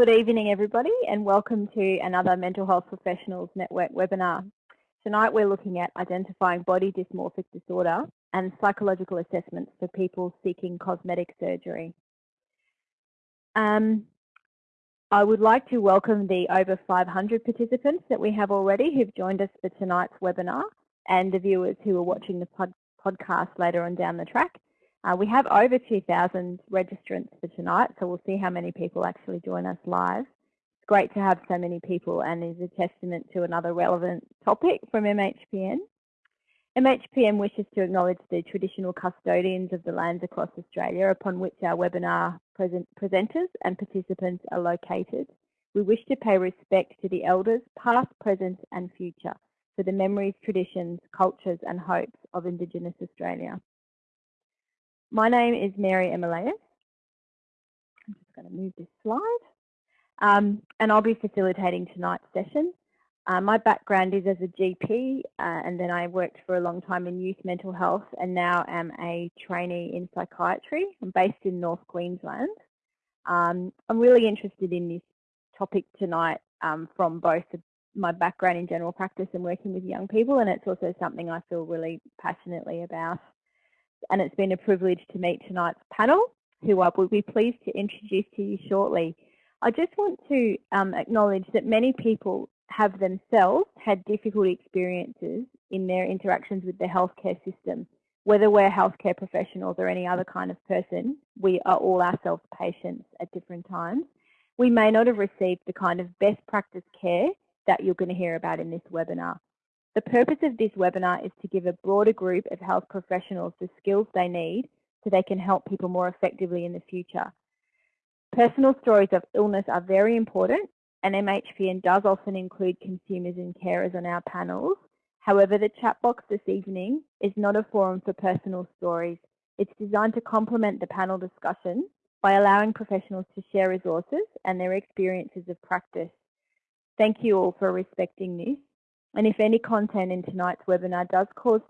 Good evening, everybody, and welcome to another Mental Health Professionals Network webinar. Tonight we're looking at identifying body dysmorphic disorder and psychological assessments for people seeking cosmetic surgery. Um, I would like to welcome the over 500 participants that we have already who've joined us for tonight's webinar and the viewers who are watching the pod podcast later on down the track. Uh, we have over 2,000 registrants for tonight, so we'll see how many people actually join us live. It's great to have so many people and is a testament to another relevant topic from MHPN. MHPN wishes to acknowledge the traditional custodians of the lands across Australia upon which our webinar present presenters and participants are located. We wish to pay respect to the elders, past, present and future, for the memories, traditions, cultures and hopes of Indigenous Australia. My name is Mary Emilius. I'm just going to move this slide. Um, and I'll be facilitating tonight's session. Uh, my background is as a GP uh, and then I worked for a long time in youth mental health and now am a trainee in psychiatry. I'm based in North Queensland. Um, I'm really interested in this topic tonight um, from both my background in general practice and working with young people and it's also something I feel really passionately about and it's been a privilege to meet tonight's panel, who I will be pleased to introduce to you shortly. I just want to um, acknowledge that many people have themselves had difficult experiences in their interactions with the healthcare system. Whether we're healthcare professionals or any other kind of person, we are all ourselves patients at different times. We may not have received the kind of best practice care that you're going to hear about in this webinar. The purpose of this webinar is to give a broader group of health professionals the skills they need so they can help people more effectively in the future. Personal stories of illness are very important and MHPN does often include consumers and carers on our panels. However, the chat box this evening is not a forum for personal stories. It's designed to complement the panel discussion by allowing professionals to share resources and their experiences of practice. Thank you all for respecting this. And if any content in tonight's webinar does cause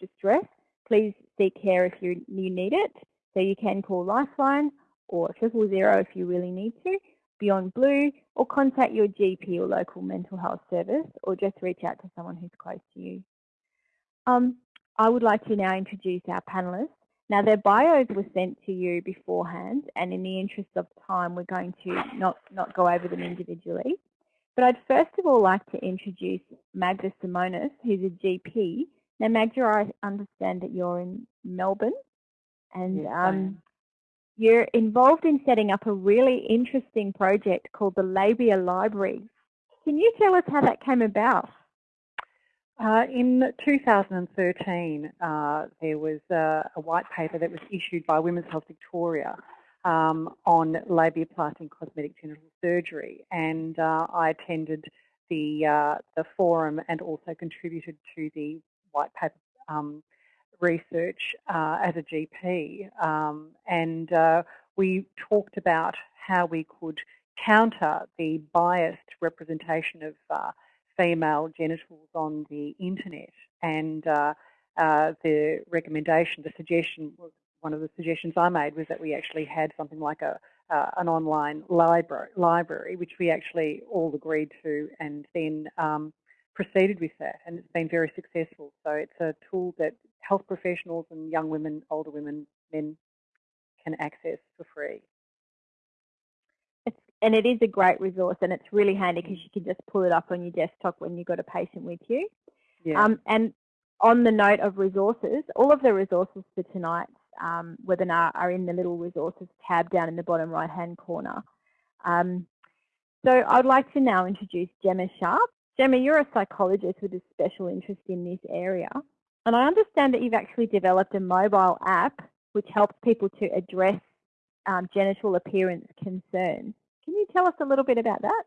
distress, please seek care if you, you need it. So you can call Lifeline or triple zero if you really need to, Beyond Blue, or contact your GP or local mental health service, or just reach out to someone who's close to you. Um, I would like to now introduce our panelists. Now their bios were sent to you beforehand, and in the interest of time, we're going to not, not go over them individually. But I'd first of all like to introduce Magda Simonis, who's a GP. Now, Magda, I understand that you're in Melbourne and yes, um, you're involved in setting up a really interesting project called the Labia Library. Can you tell us how that came about? Uh, in 2013, uh, there was a, a white paper that was issued by Women's Health Victoria um, on labiaplasty cosmetic genital surgery, and uh, I attended the uh, the forum and also contributed to the white paper um, research uh, as a GP, um, and uh, we talked about how we could counter the biased representation of uh, female genitals on the internet. And uh, the recommendation, the suggestion was one of the suggestions I made was that we actually had something like a uh, an online library, library, which we actually all agreed to, and then um, proceeded with that, and it's been very successful. So it's a tool that health professionals and young women, older women, men can access for free. It's, and it is a great resource, and it's really handy because you can just pull it up on your desktop when you've got a patient with you. Yeah. Um, and on the note of resources, all of the resources for tonight um, webinar are in the little resources tab down in the bottom right hand corner. Um, so I'd like to now introduce Gemma Sharp. Gemma, you're a psychologist with a special interest in this area. And I understand that you've actually developed a mobile app which helps people to address um, genital appearance concerns. Can you tell us a little bit about that?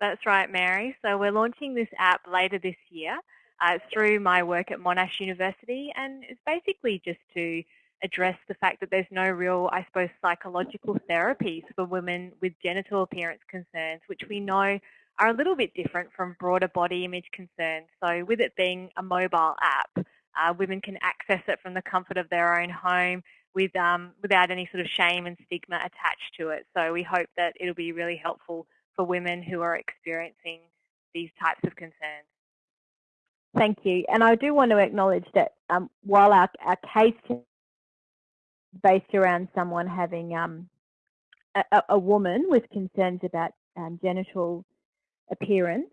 That's right, Mary. So we're launching this app later this year uh, through my work at Monash University and it's basically just to address the fact that there's no real, I suppose, psychological therapies for women with genital appearance concerns, which we know are a little bit different from broader body image concerns. So with it being a mobile app, uh, women can access it from the comfort of their own home with um, without any sort of shame and stigma attached to it. So we hope that it'll be really helpful for women who are experiencing these types of concerns. Thank you. And I do want to acknowledge that um, while our, our case based around someone having um, a, a, woman with concerns about um, genital appearance,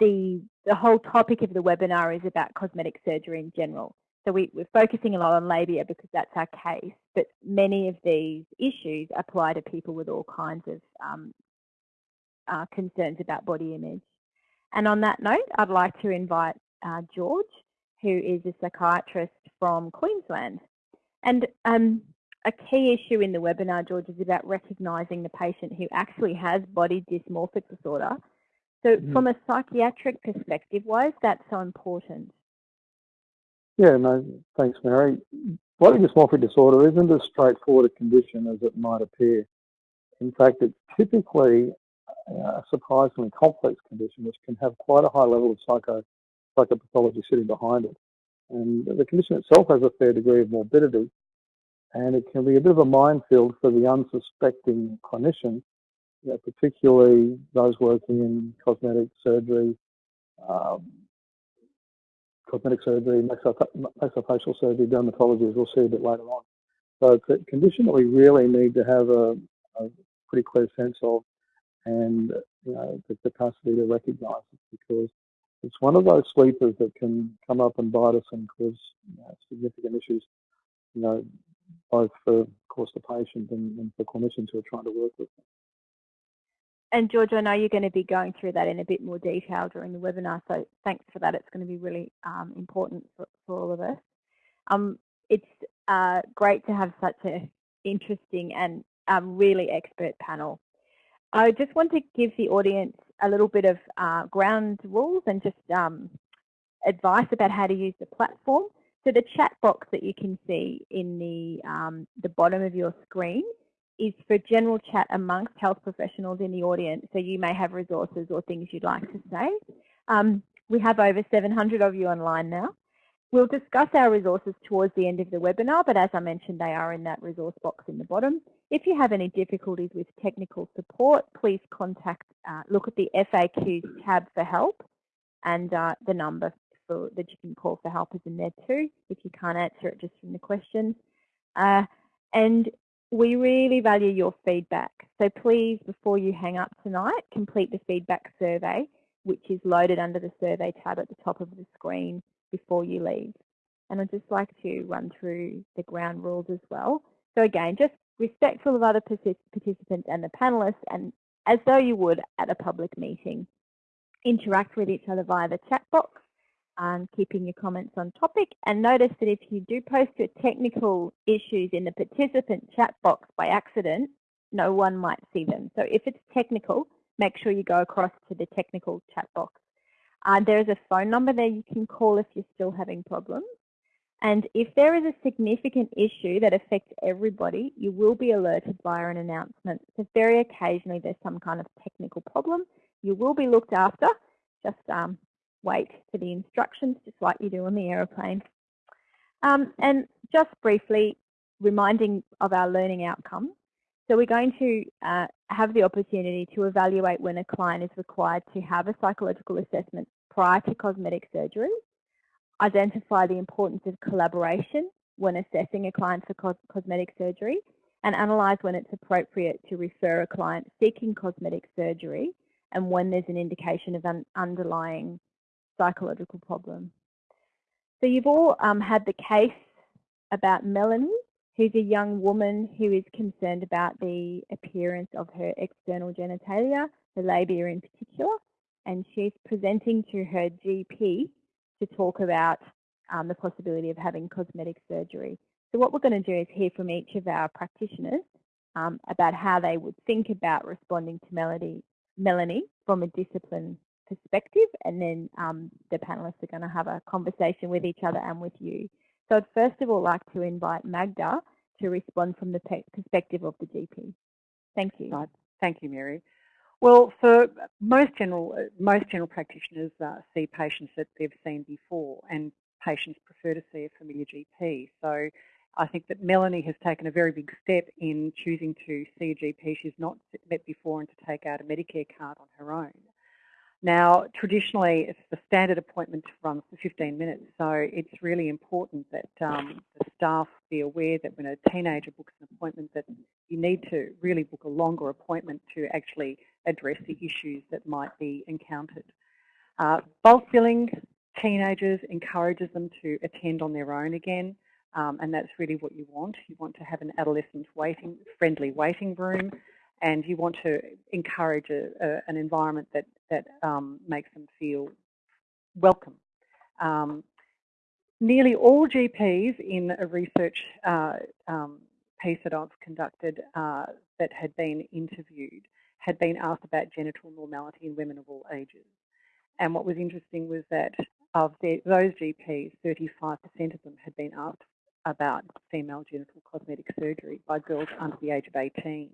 the, the whole topic of the webinar is about cosmetic surgery in general. So we we, are focusing a lot on labia because that's our case, but many of these issues apply to people with all kinds of um, uh, concerns about body image. And on that note, I'd like to invite uh, George, who is a psychiatrist from Queensland. And um, a key issue in the webinar, George, is about recognising the patient who actually has body dysmorphic disorder. So mm. from a psychiatric perspective, why is that so important? Yeah, no, thanks, Mary. Body dysmorphic disorder isn't as straightforward a condition as it might appear. In fact, it's typically a surprisingly complex condition which can have quite a high level of psycho psychopathology sitting behind it. And the condition itself has a fair degree of morbidity, and it can be a bit of a minefield for the unsuspecting clinician, you know, particularly those working in cosmetic surgery, um, cosmetic surgery, maxillofacial surgery, dermatology, as we'll see a bit later on. So it's a condition that we really need to have a, a pretty clear sense of and you know, the capacity to recognise it because it's one of those sleepers that can come up and bite us and cause you know, significant issues, you know, both for, of course, the patient and, and for clinicians who are trying to work with them. And George, I know you're going to be going through that in a bit more detail during the webinar, so thanks for that. It's going to be really um, important for, for, all of us. Um, it's uh, great to have such an interesting and um, really expert panel. I just want to give the audience a little bit of uh, ground rules and just um, advice about how to use the platform. So the chat box that you can see in the, um, the bottom of your screen is for general chat amongst health professionals in the audience. So you may have resources or things you'd like to say. Um, we have over 700 of you online now. We'll discuss our resources towards the end of the webinar, but as I mentioned, they are in that resource box in the bottom. If you have any difficulties with technical support, please contact, uh, look at the FAQs tab for help and uh, the number for, that you can call for help is in there too, if you can't answer it just from the questions. Uh, and we really value your feedback. So please, before you hang up tonight, complete the feedback survey, which is loaded under the survey tab at the top of the screen before you leave. And I'd just like to run through the ground rules as well. So again, just respectful of other participants and the panelists and as though you would at a public meeting. Interact with each other via the chat box and keeping your comments on topic and notice that if you do post your technical issues in the participant chat box by accident, no one might see them. So if it's technical, make sure you go across to the technical chat box uh, there is a phone number there you can call if you're still having problems. And if there is a significant issue that affects everybody, you will be alerted via an announcement. So very occasionally there's some kind of technical problem. You will be looked after. Just um, wait for the instructions, just like you do on the aeroplane. Um, and just briefly, reminding of our learning outcomes. So we're going to uh, have the opportunity to evaluate when a client is required to have a psychological assessment prior to cosmetic surgery, identify the importance of collaboration when assessing a client for cos cosmetic surgery, and analyse when it's appropriate to refer a client seeking cosmetic surgery and when there's an indication of an underlying psychological problem. So you've all um, had the case about Melanie who's a young woman who is concerned about the appearance of her external genitalia, the labia in particular, and she's presenting to her GP to talk about um, the possibility of having cosmetic surgery. So what we're going to do is hear from each of our practitioners um, about how they would think about responding to Melody, Melanie from a discipline perspective, and then um, the panelists are going to have a conversation with each other and with you. So I'd first of all like to invite Magda to respond from the perspective of the GP. Thank you. Thank you, Mary. Well, for most general most general practitioners uh, see patients that they've seen before, and patients prefer to see a familiar GP. So I think that Melanie has taken a very big step in choosing to see a GP she's not met before and to take out a Medicare card on her own. Now, traditionally, it's the standard appointment runs for 15 minutes, so it's really important that um, the staff be aware that when a teenager books an appointment that you need to really book a longer appointment to actually address the issues that might be encountered. Uh, bulk billing teenagers encourages them to attend on their own again, um, and that's really what you want. You want to have an adolescent waiting, friendly waiting room and you want to encourage a, a, an environment that, that um, makes them feel welcome. Um, nearly all GPs in a research uh, um, piece that I've conducted uh, that had been interviewed had been asked about genital normality in women of all ages. And what was interesting was that of the, those GPs, 35% of them had been asked about female genital cosmetic surgery by girls under the age of 18.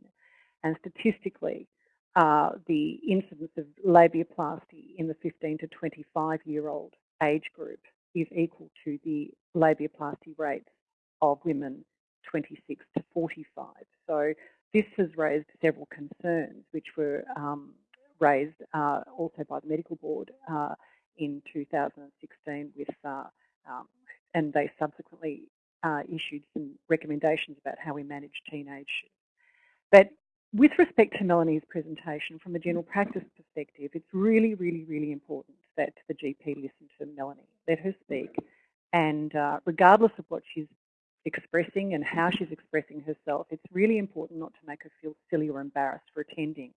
And statistically, uh, the incidence of labiaplasty in the 15 to 25 year old age group is equal to the labiaplasty rates of women 26 to 45. So this has raised several concerns which were um, raised uh, also by the medical board uh, in 2016 with uh, um, and they subsequently uh, issued some recommendations about how we manage teenage. But with respect to Melanie's presentation, from a general practice perspective, it's really, really, really important that the GP listen to Melanie, let her speak, and uh, regardless of what she's expressing and how she's expressing herself, it's really important not to make her feel silly or embarrassed for attending.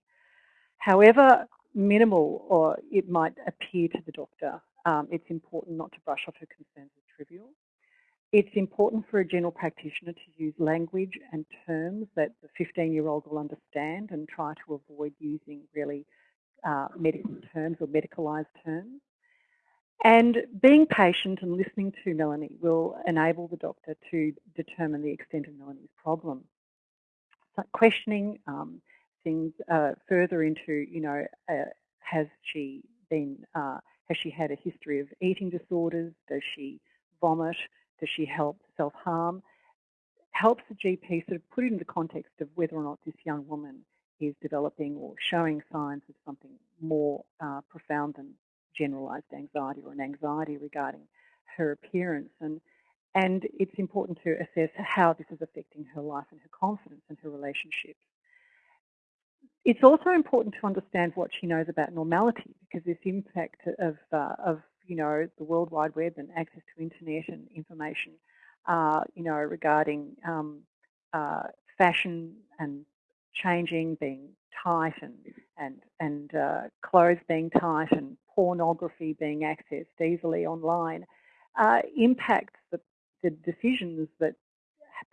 However minimal or it might appear to the doctor, um, it's important not to brush off her concerns as trivial. It's important for a general practitioner to use language and terms that the 15-year-old will understand and try to avoid using really uh, medical terms or medicalised terms. And being patient and listening to Melanie will enable the doctor to determine the extent of Melanie's problem. So questioning um, things uh, further into, you know, uh, has she been, uh, has she had a history of eating disorders? Does she vomit? Does she help self-harm? Helps the GP sort of put it in the context of whether or not this young woman is developing or showing signs of something more uh, profound than generalized anxiety or an anxiety regarding her appearance. And, and it's important to assess how this is affecting her life and her confidence and her relationships. It's also important to understand what she knows about normality because this impact of, uh, of you know, the World Wide Web and access to internet and information, uh, you know, regarding um, uh, fashion and changing, being tight and and and uh, clothes being tight and pornography being accessed easily online, uh, impacts the, the decisions that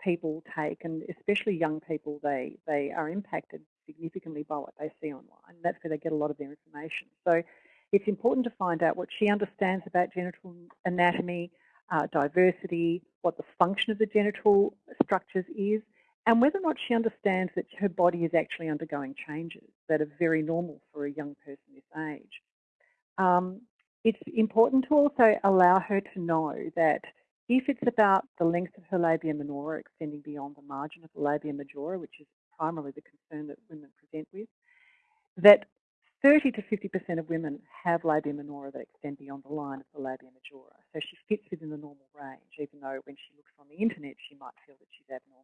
people take, and especially young people, they they are impacted significantly by what they see online. That's where they get a lot of their information. So it's important to find out what she understands about genital anatomy, uh, diversity, what the function of the genital structures is, and whether or not she understands that her body is actually undergoing changes that are very normal for a young person this age. Um, it's important to also allow her to know that if it's about the length of her labia minora extending beyond the margin of the labia majora, which is primarily the concern that women present with, that 30 to 50% of women have labia minora that extend beyond the line of the labia majora. So she fits within the normal range, even though when she looks on the internet, she might feel that she's abnormal.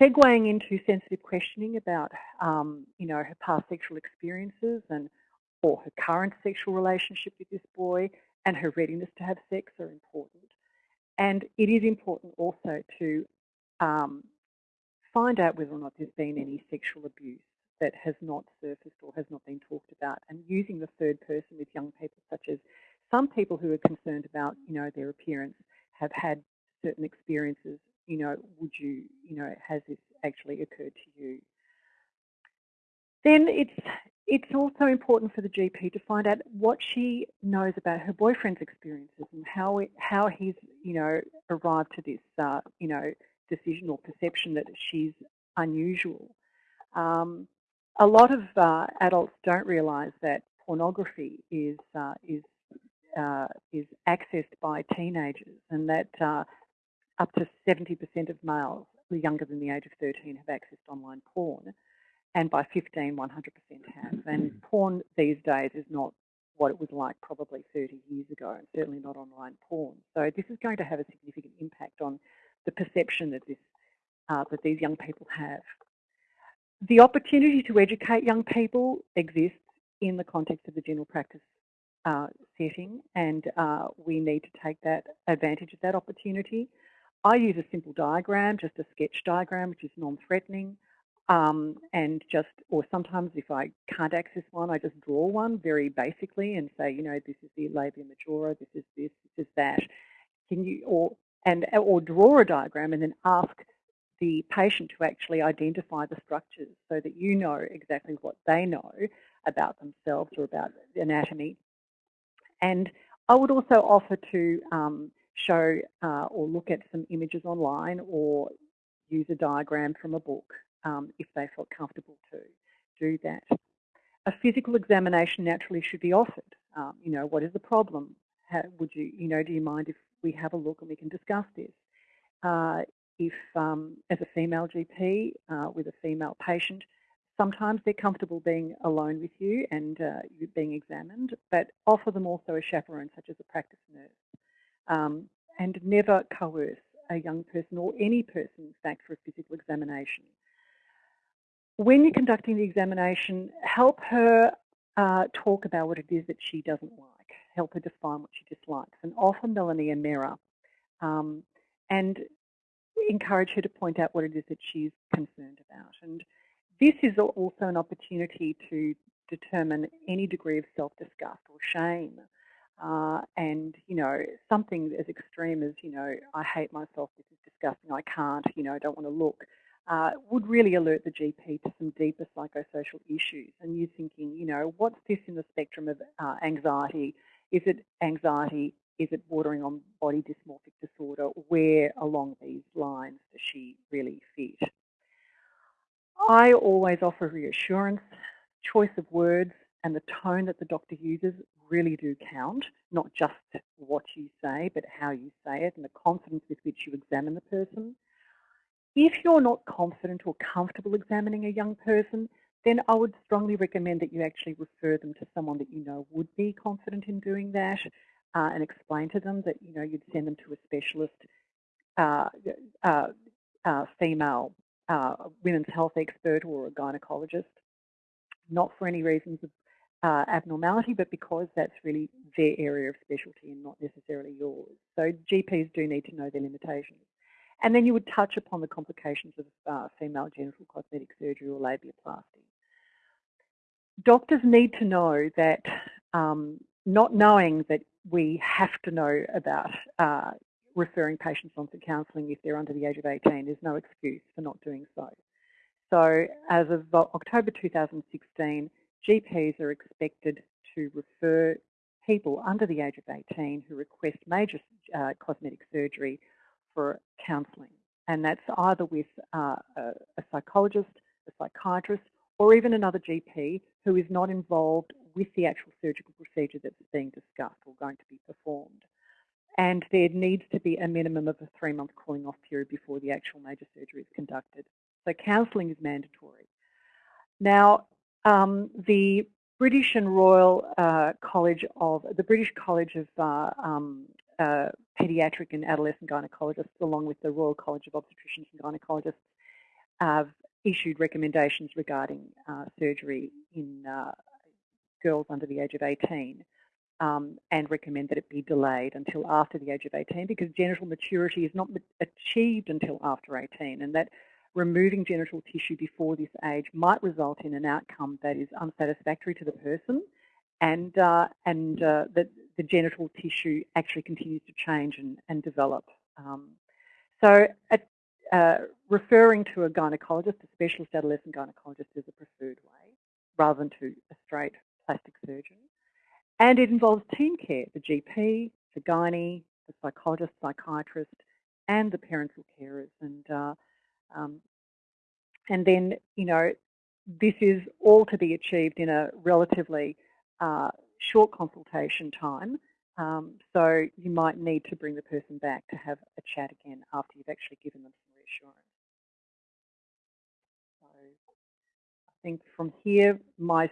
Segueing into sensitive questioning about, um, you know, her past sexual experiences and or her current sexual relationship with this boy and her readiness to have sex are important. And it is important also to um, find out whether or not there's been any sexual abuse that has not surfaced or has not been talked about and using the third person with young people such as some people who are concerned about you know their appearance have had certain experiences you know would you you know has this actually occurred to you then it's it's also important for the GP to find out what she knows about her boyfriend's experiences and how it, how he's you know arrived to this uh, you know decision or perception that she's unusual. Um, a lot of uh, adults don't realise that pornography is uh, is uh, is accessed by teenagers, and that uh, up to 70% of males younger than the age of 13 have accessed online porn, and by 15, 100% have. And porn these days is not what it was like probably 30 years ago, and certainly not online porn. So this is going to have a significant impact on the perception that, this, uh, that these young people have. The opportunity to educate young people exists in the context of the general practice uh, setting, and uh, we need to take that advantage of that opportunity. I use a simple diagram, just a sketch diagram, which is non-threatening. Um, and just, or sometimes if I can't access one, I just draw one very basically and say, you know, this is the labia majora, this is this, this is that. Can you, or, and, or draw a diagram and then ask the patient to actually identify the structures so that you know exactly what they know about themselves or about anatomy. And I would also offer to um, show uh, or look at some images online or use a diagram from a book um, if they felt comfortable to do that. A physical examination naturally should be offered. Um, you know, what is the problem? How, would you, you know, do you mind if we have a look and we can discuss this? Uh, if, um, as a female GP uh, with a female patient, sometimes they're comfortable being alone with you and uh, being examined, but offer them also a chaperone, such as a practice nurse. Um, and never coerce a young person or any person, in fact, for a physical examination when you're conducting the examination, help her uh, talk about what it is that she doesn't like, help her define what she dislikes, and offer Melanie a mirror um, and encourage her to point out what it is that she's concerned about. And this is also an opportunity to determine any degree of self-disgust or shame. Uh, and, you know, something as extreme as, you know, I hate myself, this is disgusting, I can't, you know, I don't want to look uh, would really alert the GP to some deeper psychosocial issues. And you thinking, you know, what's this in the spectrum of uh, anxiety? Is it anxiety? Is it bordering on body dysmorphic disorder? Where along these lines does she really fit? I always offer reassurance, choice of words, and the tone that the doctor uses really do count, not just what you say, but how you say it and the confidence with which you examine the person. If you're not confident or comfortable examining a young person, then I would strongly recommend that you actually refer them to someone that you know would be confident in doing that uh, and explain to them that, you know, you'd send them to a specialist uh, uh, uh female uh, women's health expert or a gynecologist, not for any reasons of uh, abnormality, but because that's really their area of specialty and not necessarily yours. So GPs do need to know their limitations. And then you would touch upon the complications of uh, female genital cosmetic surgery or labiaplasty. Doctors need to know that um, not knowing that we have to know about uh, referring patients on to counselling if they're under the age of 18 is no excuse for not doing so. So as of October 2016, GPs are expected to refer people under the age of 18 who request major uh, cosmetic surgery for counselling. And that's either with uh, a, psychologist, a psychiatrist, or even another GP who is not involved with the actual surgical procedure that's being discussed or going to be performed. And there needs to be a minimum of a three-month cooling off period before the actual major surgery is conducted. So counselling is mandatory. Now, um, the British and Royal uh, College of, the British College of uh, um, uh, pediatric and adolescent gynecologists, along with the Royal College of Obstetricians and Gynecologists, have issued recommendations regarding uh, surgery in uh, girls under the age of 18 um, and recommend that it be delayed until after the age of 18 because genital maturity is not achieved until after 18 and that removing genital tissue before this age might result in an outcome that is unsatisfactory to the person and, uh, and uh, that the genital tissue actually continues to change and, and develop. Um, so at, uh, referring to a gynecologist, a specialist adolescent gynecologist is a preferred way rather than to a straight plastic surgeon. And it involves team care, the GP, the gynae, the psychologist, psychiatrist, and the parental carers. And, uh, um, and then, you know, this is all to be achieved in a relatively uh, short consultation time Um, so you might need to bring the person back to have a chat again after you've actually given them some reassurance. I think from here, my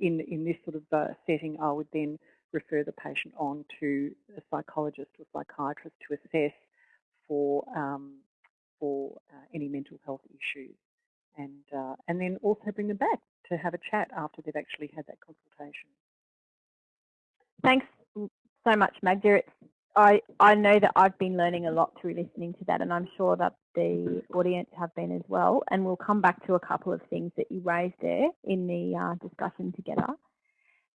in in this sort of uh, setting, I would then refer the patient on to a psychologist or psychiatrist to assess for um, for uh, any mental health issues, and uh, and then also bring them back to have a chat after they've actually had that consultation. Thanks so much, Magda. I, I know that I've been learning a lot through listening to that and I'm sure that the audience have been as well. And we'll come back to a couple of things that you raised there in the uh, discussion together.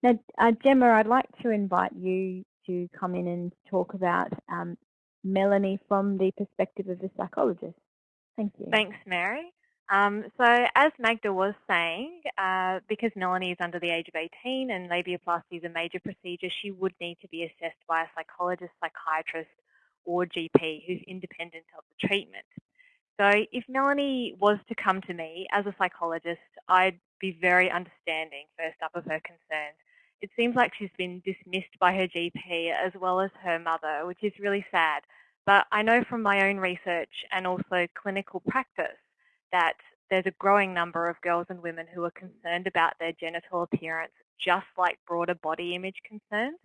Now, uh, Gemma, I'd like to invite you to come in and talk about um, Melanie from the perspective of a psychologist. Thank you. Thanks, Mary. Um, so as Magda was saying, uh, because Melanie is under the age of 18 and labiaplasty is a major procedure, she would need to be assessed by a psychologist, psychiatrist or GP who's independent of the treatment. So if Melanie was to come to me as a psychologist, I'd be very understanding first up of her concerns. It seems like she's been dismissed by her GP as well as her mother, which is really sad. But I know from my own research and also clinical practice that there's a growing number of girls and women who are concerned about their genital appearance, just like broader body image concerns.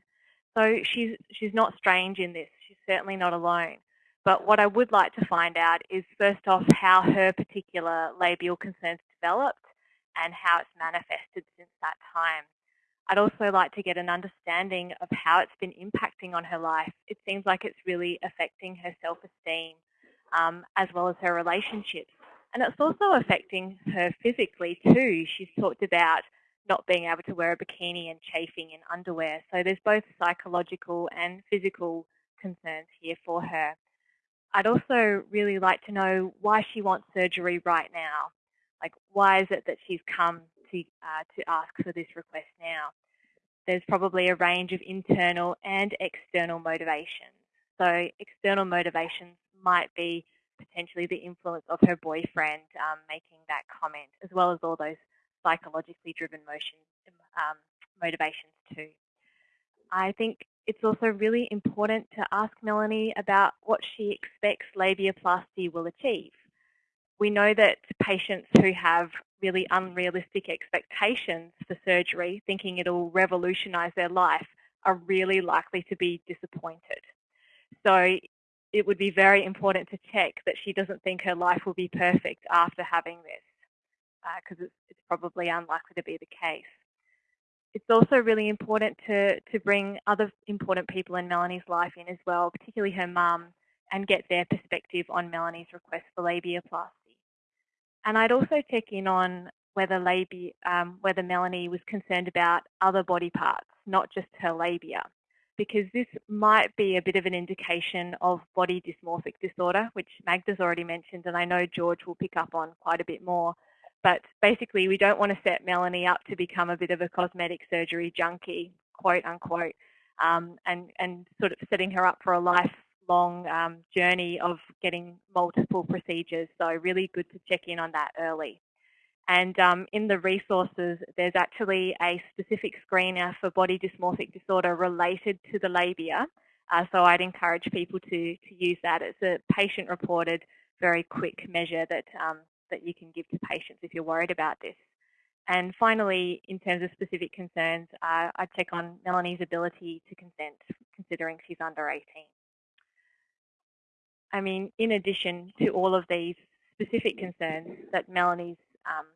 So she's, she's not strange in this. She's certainly not alone. But what I would like to find out is first off how her particular labial concerns developed and how it's manifested since that time. I'd also like to get an understanding of how it's been impacting on her life. It seems like it's really affecting her self-esteem um, as well as her relationships. And it's also affecting her physically too. She's talked about not being able to wear a bikini and chafing in underwear. So there's both psychological and physical concerns here for her. I'd also really like to know why she wants surgery right now. Like, why is it that she's come to, uh, to ask for this request now? There's probably a range of internal and external motivations. So external motivations might be potentially the influence of her boyfriend um, making that comment, as well as all those psychologically driven motions, um, motivations too. I think it's also really important to ask Melanie about what she expects labiaplasty will achieve. We know that patients who have really unrealistic expectations for surgery, thinking it'll revolutionise their life, are really likely to be disappointed. So it would be very important to check that she doesn't think her life will be perfect after having this, because uh, it's, it's probably unlikely to be the case. It's also really important to, to bring other important people in Melanie's life in as well, particularly her mum, and get their perspective on Melanie's request for labiaplasty. And I'd also check in on whether, labia, um, whether Melanie was concerned about other body parts, not just her labia because this might be a bit of an indication of body dysmorphic disorder, which Magda's already mentioned, and I know George will pick up on quite a bit more. But basically, we don't want to set Melanie up to become a bit of a cosmetic surgery junkie, quote unquote, um, and, and sort of setting her up for a lifelong um, journey of getting multiple procedures. So really good to check in on that early. And um, in the resources, there's actually a specific screener for body dysmorphic disorder related to the labia. Uh, so I'd encourage people to, to use that. It's a patient-reported, very quick measure that, um, that you can give to patients if you're worried about this. And finally, in terms of specific concerns, uh, I'd check on Melanie's ability to consent, considering she's under 18. I mean, in addition to all of these specific concerns that Melanie's um,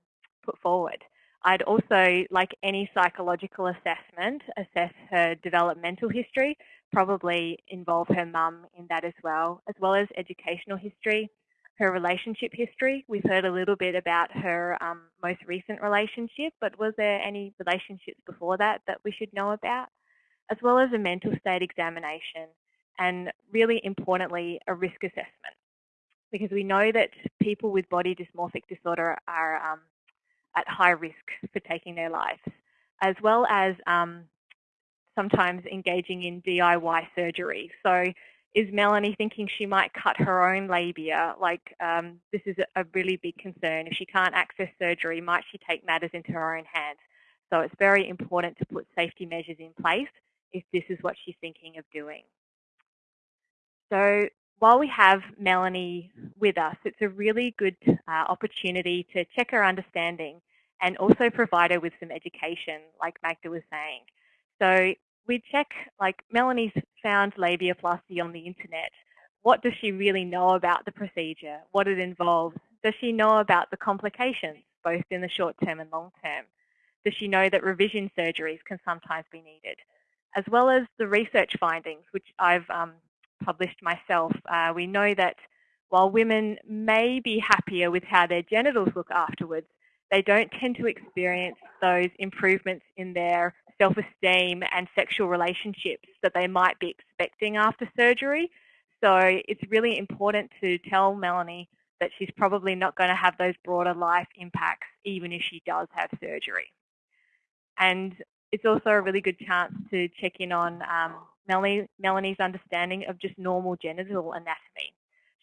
put forward. I'd also, like any psychological assessment, assess her developmental history, probably involve her mum in that as well, as well as educational history, her relationship history. We've heard a little bit about her um, most recent relationship, but was there any relationships before that that we should know about? As well as a mental state examination and really importantly, a risk assessment. Because we know that people with body dysmorphic disorder are um, at high risk for taking their lives, as well as um, sometimes engaging in DIY surgery. So is Melanie thinking she might cut her own labia? Like um, this is a really big concern. If she can't access surgery, might she take matters into her own hands? So it's very important to put safety measures in place if this is what she's thinking of doing. So while we have Melanie with us, it's a really good uh, opportunity to check her understanding and also provide her with some education, like Magda was saying. So we check, like Melanie's found labiaplasty on the internet. What does she really know about the procedure? What it involves? Does she know about the complications, both in the short term and long term? Does she know that revision surgeries can sometimes be needed? As well as the research findings, which I've um, published myself, uh, we know that while women may be happier with how their genitals look afterwards, they don't tend to experience those improvements in their self-esteem and sexual relationships that they might be expecting after surgery. So it's really important to tell Melanie that she's probably not going to have those broader life impacts even if she does have surgery. And it's also a really good chance to check in on um, Melanie, Melanie's understanding of just normal genital anatomy.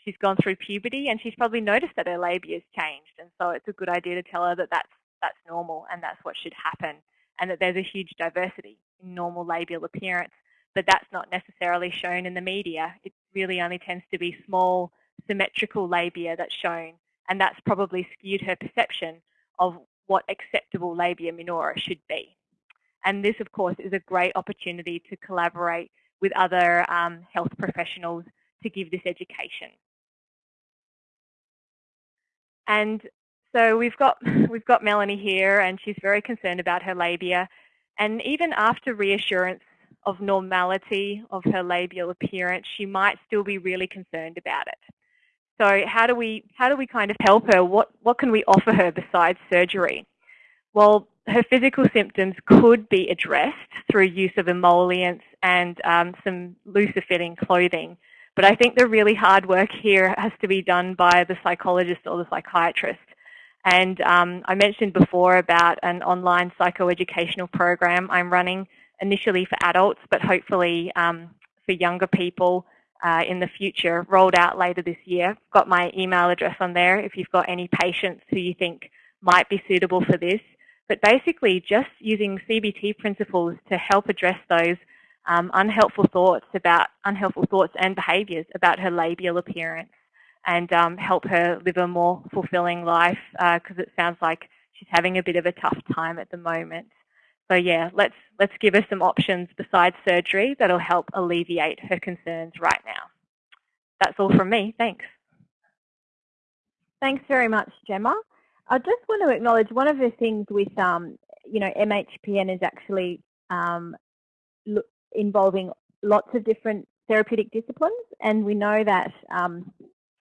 She's gone through puberty and she's probably noticed that her labia has changed. And so it's a good idea to tell her that that's, that's normal and that's what should happen and that there's a huge diversity in normal labial appearance, but that's not necessarily shown in the media. It really only tends to be small symmetrical labia that's shown, and that's probably skewed her perception of what acceptable labia minora should be. And this, of course, is a great opportunity to collaborate with other um, health professionals to give this education. And so we've got, we've got Melanie here and she's very concerned about her labia. And even after reassurance of normality of her labial appearance, she might still be really concerned about it. So how do we, how do we kind of help her? What, what can we offer her besides surgery? Well, her physical symptoms could be addressed through use of emollients and um, some looser fitting clothing. But I think the really hard work here has to be done by the psychologist or the psychiatrist. And um, I mentioned before about an online psychoeducational program I'm running initially for adults, but hopefully um, for younger people uh, in the future, rolled out later this year. Got my email address on there if you've got any patients who you think might be suitable for this. But basically just using CBT principles to help address those um, unhelpful thoughts about unhelpful thoughts and behaviours about her labial appearance and um, help her live a more fulfilling life because uh, it sounds like she's having a bit of a tough time at the moment. So yeah, let's let's give her some options besides surgery that'll help alleviate her concerns right now. That's all from me. Thanks. Thanks very much, Gemma. I just want to acknowledge one of the things with, um, you know, MHPN is actually um, involving lots of different therapeutic disciplines, and we know that um,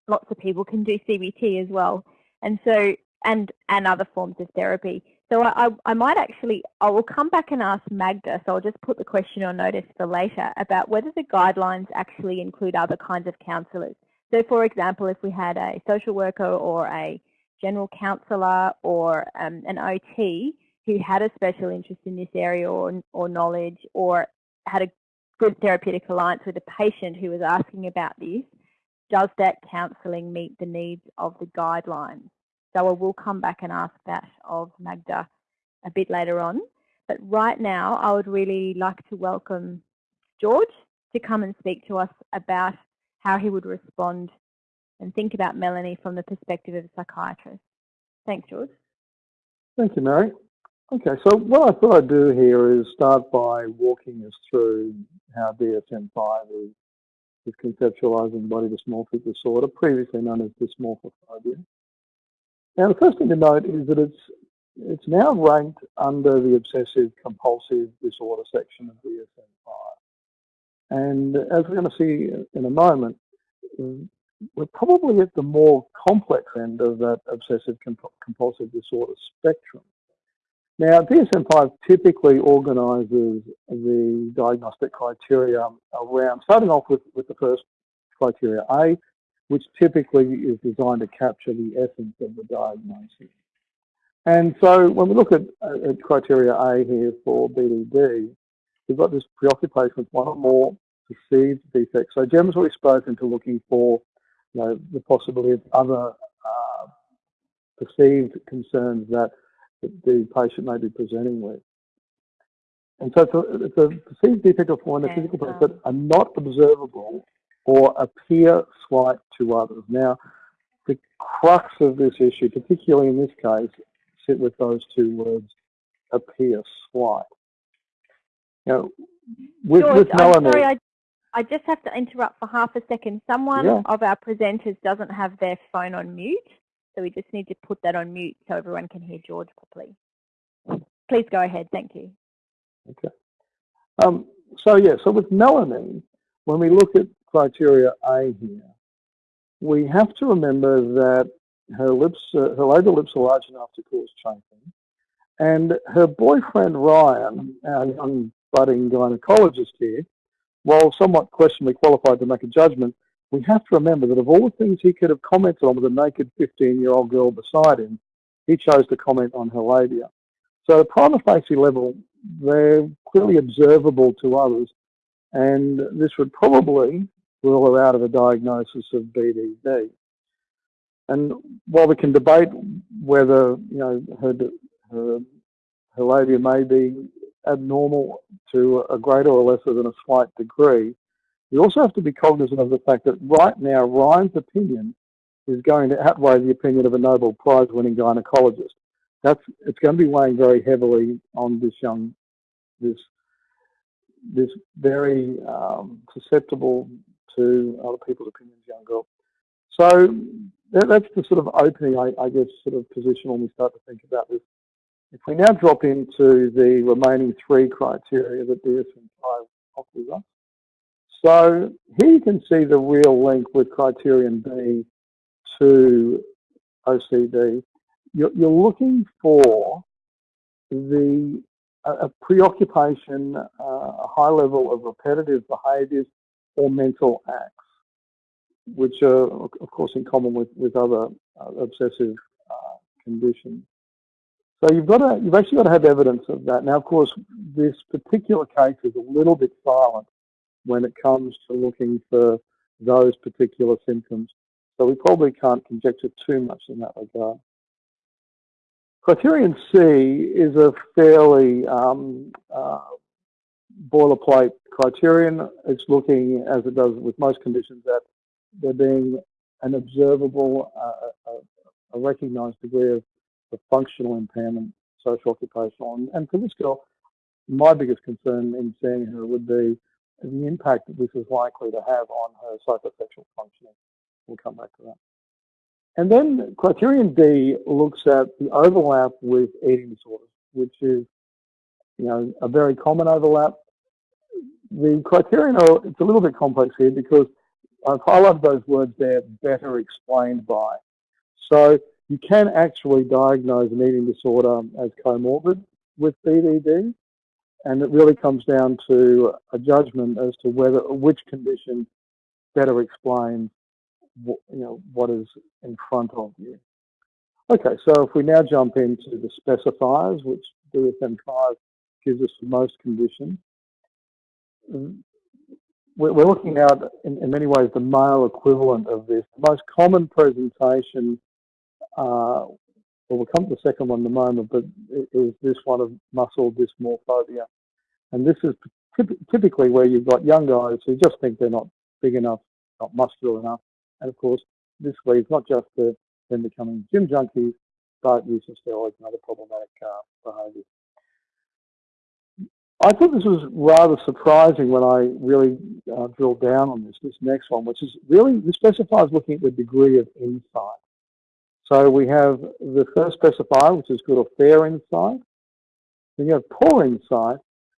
lots of people can do CBT as well, and so and and other forms of therapy. So I, I, I might actually, I will come back and ask Magda, so I'll just put the question on notice for later about whether the guidelines actually include other kinds of counsellors. So for example, if we had a social worker or a general counsellor or um, an OT who had a special interest in this area or, or knowledge or had a good therapeutic alliance with a patient who was asking about this, does that counselling meet the needs of the guidelines? So I will come back and ask that of Magda a bit later on. But right now, I would really like to welcome George to come and speak to us about how he would respond and think about Melanie from the perspective of a psychiatrist. Thanks, George. Thank you, Mary. Okay, so what I thought I'd do here is start by walking us through how DSM-5 is, is conceptualizing body dysmorphic disorder, previously known as dysmorphophobia. Now, the first thing to note is that it's it's now ranked under the obsessive compulsive disorder section of DSM-5. And as we're going to see in a moment, we're probably at the more complex end of that obsessive compulsive disorder spectrum. Now, DSM-5 typically organises the diagnostic criteria around, starting off with, with the first criteria A, which typically is designed to capture the essence of the diagnosis. And so when we look at, at criteria A here for BDD, we've got this preoccupation with one or more perceived defects. So Gemma's already spoken to looking for you know, the possibility of other uh, perceived concerns that the patient may be presenting with. And so it's a, perceived defect or flaw in the physical place that are not observable or appear slight to others. Now, the crux of this issue, particularly in this case, sit with those two words, appear slight. Now, with, George, with I, just have to interrupt for half a second. Someone Yeah. of our presenters doesn't have their phone on mute, so we just need to put that on mute so everyone can hear George properly. Please go ahead. Thank you. Um, so yeah, so with Melanie, when we look at criteria A here, we have to remember that her lips, uh, her labial lips are large enough to cause chafing, and her boyfriend Ryan, our young budding gynecologist here, while somewhat questionably qualified to make a judgment, we have to remember that of all the things he could have commented on with a naked 15-year-old girl beside him, he chose to comment on her labia. So at a prima facie level, they're clearly observable to others, and this would probably rule her out of a diagnosis of BDD. And while we can debate whether you know her her, her labia may be abnormal to a greater or lesser than a slight degree, we also have to be cognizant of the fact that right now Ryan's opinion is going to outweigh the opinion of a Nobel Prize winning gynecologist. That's it's going to be weighing very heavily on this young this this very um, susceptible to other people's opinions young girl. So that, that's the sort of opening, I, I guess, sort of position when we start to think about this. If we now drop into the remaining three criteria that DSM-5 offers us. So here you can see the real link with criterion B to OCD. You're, you're looking for the a, preoccupation, uh, a high level of repetitive behaviours or mental acts, which are, of course, in common with, with other uh, obsessive uh, conditions. So you've got to, you've actually got to have evidence of that. Now, of course, this particular case is a little bit silent when it comes to looking for those particular symptoms. So we probably can't conjecture too much in that regard. Criterion C is a fairly um, uh, boilerplate criterion. It's looking, as it does with most conditions, at there being an observable, uh, a, a recognised degree of, of, functional impairment, social occupational. And, and for this girl, my biggest concern in seeing her would be the impact that this is likely to have on her psychosexual functioning. We'll come back to that. And then criterion D looks at the overlap with eating disorders, which is, you know, a very common overlap. The criterion are, it's a little bit complex here because I've highlighted those words there, better explained by. So you can actually diagnose an eating disorder as comorbid with BDD, and it really comes down to a judgment as to whether which condition better explains you know, what is in front of you. Okay, so if we now jump into the specifiers, which DSM-5 gives us for most conditions, um, we're looking at, in, in, many ways, the male equivalent of this. The most common presentation, uh, well, we'll come to the second one in a moment, but is this one of muscle dysmorphobia. And this is typically where you've got young guys who just think they're not big enough, not muscular enough, and of course, this leads not just to them becoming gym junkies, but use of steroids and other problematic uh, behaviours. I thought this was rather surprising when I really uh, drilled down on this, this next one, which is really, this specifies looking at the degree of insight. So we have the first specifier, which is good or fair insight. Then you have poor insight.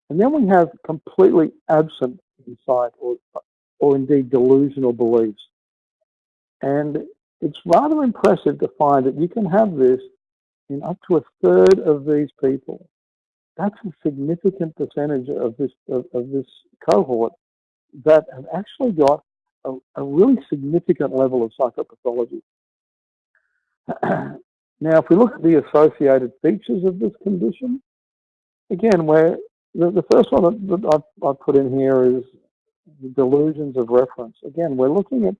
And then we have completely absent insight or, or indeed delusional beliefs. And it's rather impressive to find that you can have this in up to a third of these people. That's a significant percentage of this of, of this cohort that have actually got a, a really significant level of psychopathology. Now, if we look at the associated features of this condition, again, where the, the first one that I've, I've put in here is delusions of reference. Again, we're looking at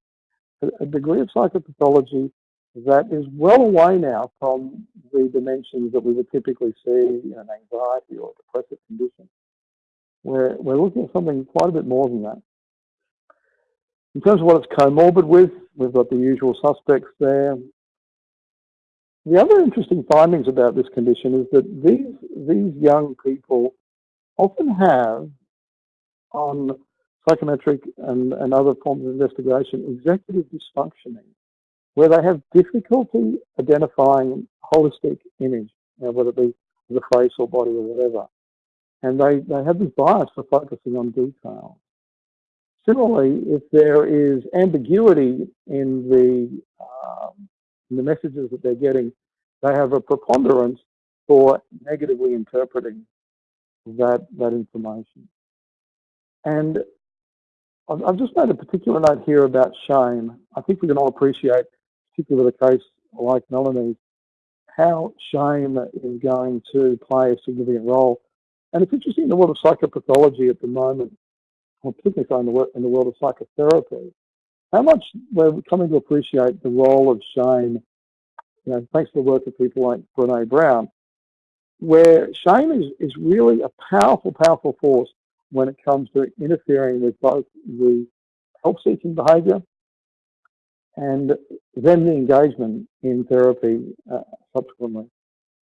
a degree of psychopathology that is well away now from the dimensions that we would typically see in an anxiety or depressive condition. We're, we're looking at something quite a bit more than that. In terms of what it's comorbid with, we've got the usual suspects there. The other interesting findings about this condition is that these, these young people often have, on psychometric and, and other forms of investigation, executive dysfunctioning, where they have difficulty identifying holistic image, you know, whether it be the face or body or whatever. And they, they have this bias for focusing on detail. Similarly, if there is ambiguity in the, um, in the messages that they're getting, they have a preponderance for negatively interpreting that, that information. And I've just made a particular note here about shame. I think we can all appreciate, particularly with a case like Melanie's, how shame is going to play a significant role. And it's interesting in the world of psychopathology at the moment, or particularly in the, in the world of psychotherapy, how much we're coming to appreciate the role of shame, you know, thanks to the work of people like Brene Brown, where shame is, is really a powerful, powerful force when it comes to interfering with both the help-seeking behaviour and then the engagement in therapy uh, subsequently.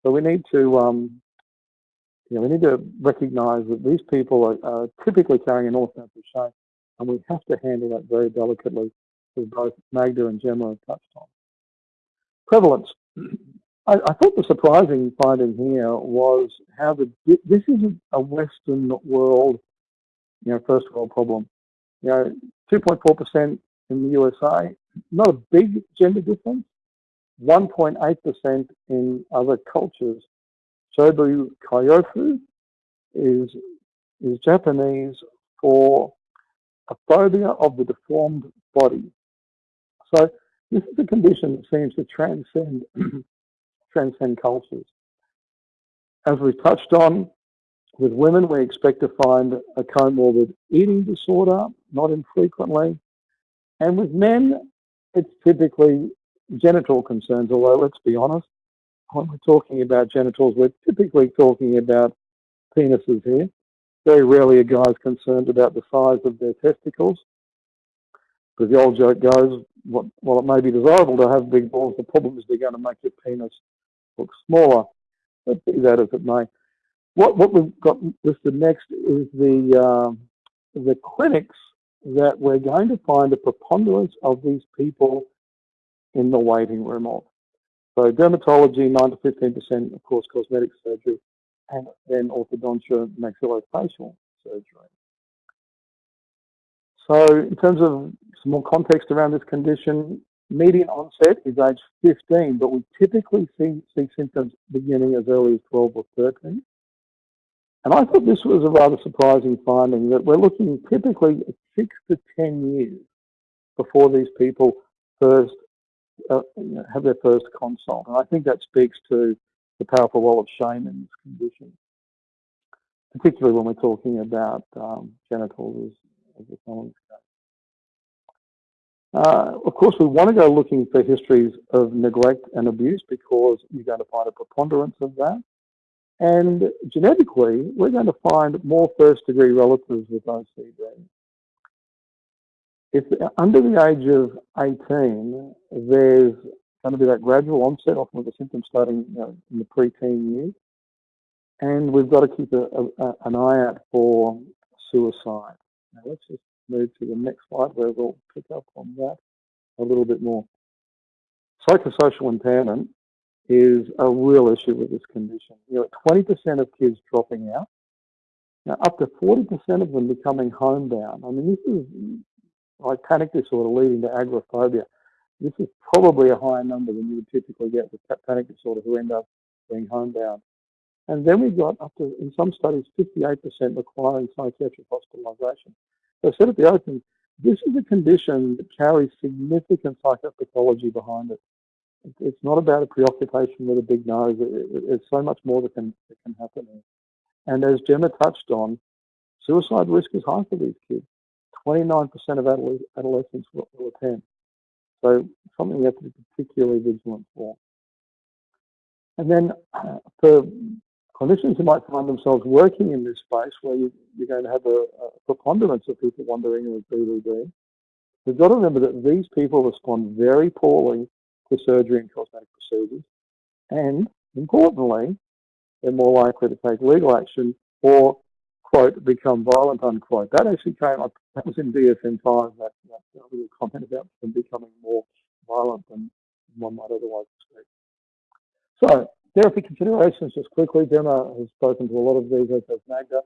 So we need to, um, you know, we need to recognise that these people are, are typically carrying an awful sense of shame, and we have to handle that very delicately, as both Magda and Gemma have touched on. Prevalence. I, I thought the surprising finding here was how the this isn't a Western world, you know, first world problem. You know, 2.4% in the USA, not a big gender difference. 1.8% in other cultures. Shobu Kyofu is, is Japanese for a phobia of the deformed body. So this is a condition that seems to transcend transcend cultures. As we touched on, with women we expect to find a comorbid eating disorder, not infrequently. And with men, it's typically genital concerns, although let's be honest, when we're talking about genitals, we're typically talking about penises here. Very rarely are guys concerned about the size of their testicles. Because the old joke goes, while it may be desirable to have big balls, the problem is they're going to make your penis look smaller. But be that as it may. What, what we've got listed next is the, uh, the clinics that we're going to find a preponderance of these people in the waiting room of. So dermatology, 9 to 15%, of course, cosmetic surgery, and then orthodontia, maxillofacial surgery. So in terms of some more context around this condition, median onset is age 15, but we typically see, see symptoms beginning as early as 12 or 13. And I thought this was a rather surprising finding that we're looking typically at six to 10 years before these people first uh, have their first consult. And I think that speaks to the powerful role of shame in this condition, particularly when we're talking about um, genitals as, as a uh, of course, we want to go looking for histories of neglect and abuse because you're going to find a preponderance of that. And genetically, we're going to find more first degree relatives with OCD. If under the age of 18, there's going to be that gradual onset, often with the symptoms starting you know, in the preteen years. And we've got to keep a, a, an eye out for suicide. Now let's just move to the next slide where we'll pick up on that a little bit more. Psychosocial impairment is a real issue with this condition. You know, 20% of kids dropping out, now up to 40% of them becoming homebound. I mean, this is like panic disorder leading to agoraphobia. This is probably a higher number than you would typically get with panic disorder who end up being homebound. And then we've got up to, in some studies, 58% requiring psychiatric hospitalisation. So I said at the opening, this is a condition that carries significant psychopathology behind it. It's not about a preoccupation with a big nose. It's so much more that can, that can happen. And as Gemma touched on, suicide risk is high for these kids. 29% of adolescents will, will attempt. So something we have to be particularly vigilant for. And then for clinicians who might find themselves working in this space where you, are going to have a, a, preponderance of people wandering with BDD, we've got to remember that these people respond very poorly to surgery and cosmetic procedures. And importantly, they're more likely to take legal action or, quote, become violent, unquote. That actually came up, that was in DSM-5, that, that little comment about them becoming more violent than one might otherwise expect. So, therapy considerations, just quickly, Gemma has spoken to a lot of these, as has Magda.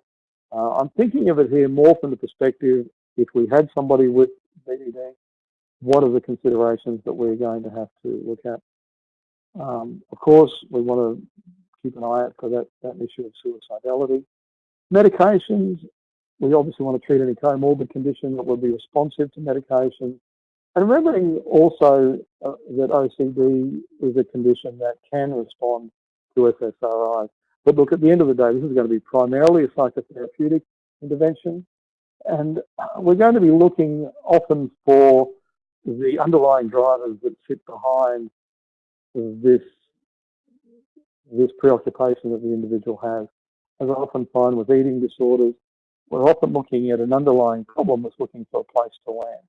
Uh, I'm thinking of it here more from the perspective, if we had somebody with BDD, what are the considerations that we're going to have to look at? Um, of course, we want to keep an eye out for that, that issue of suicidality. Medications, we obviously want to treat any comorbid condition that will be responsive to medication. And remembering also uh, that OCD is a condition that can respond to SSRIs. But look, at the end of the day, this is going to be primarily a psychotherapeutic intervention. And we're going to be looking often for the underlying drivers that sit behind this this preoccupation that the individual has. As I often find with eating disorders, we're often looking at an underlying problem that's looking for a place to land.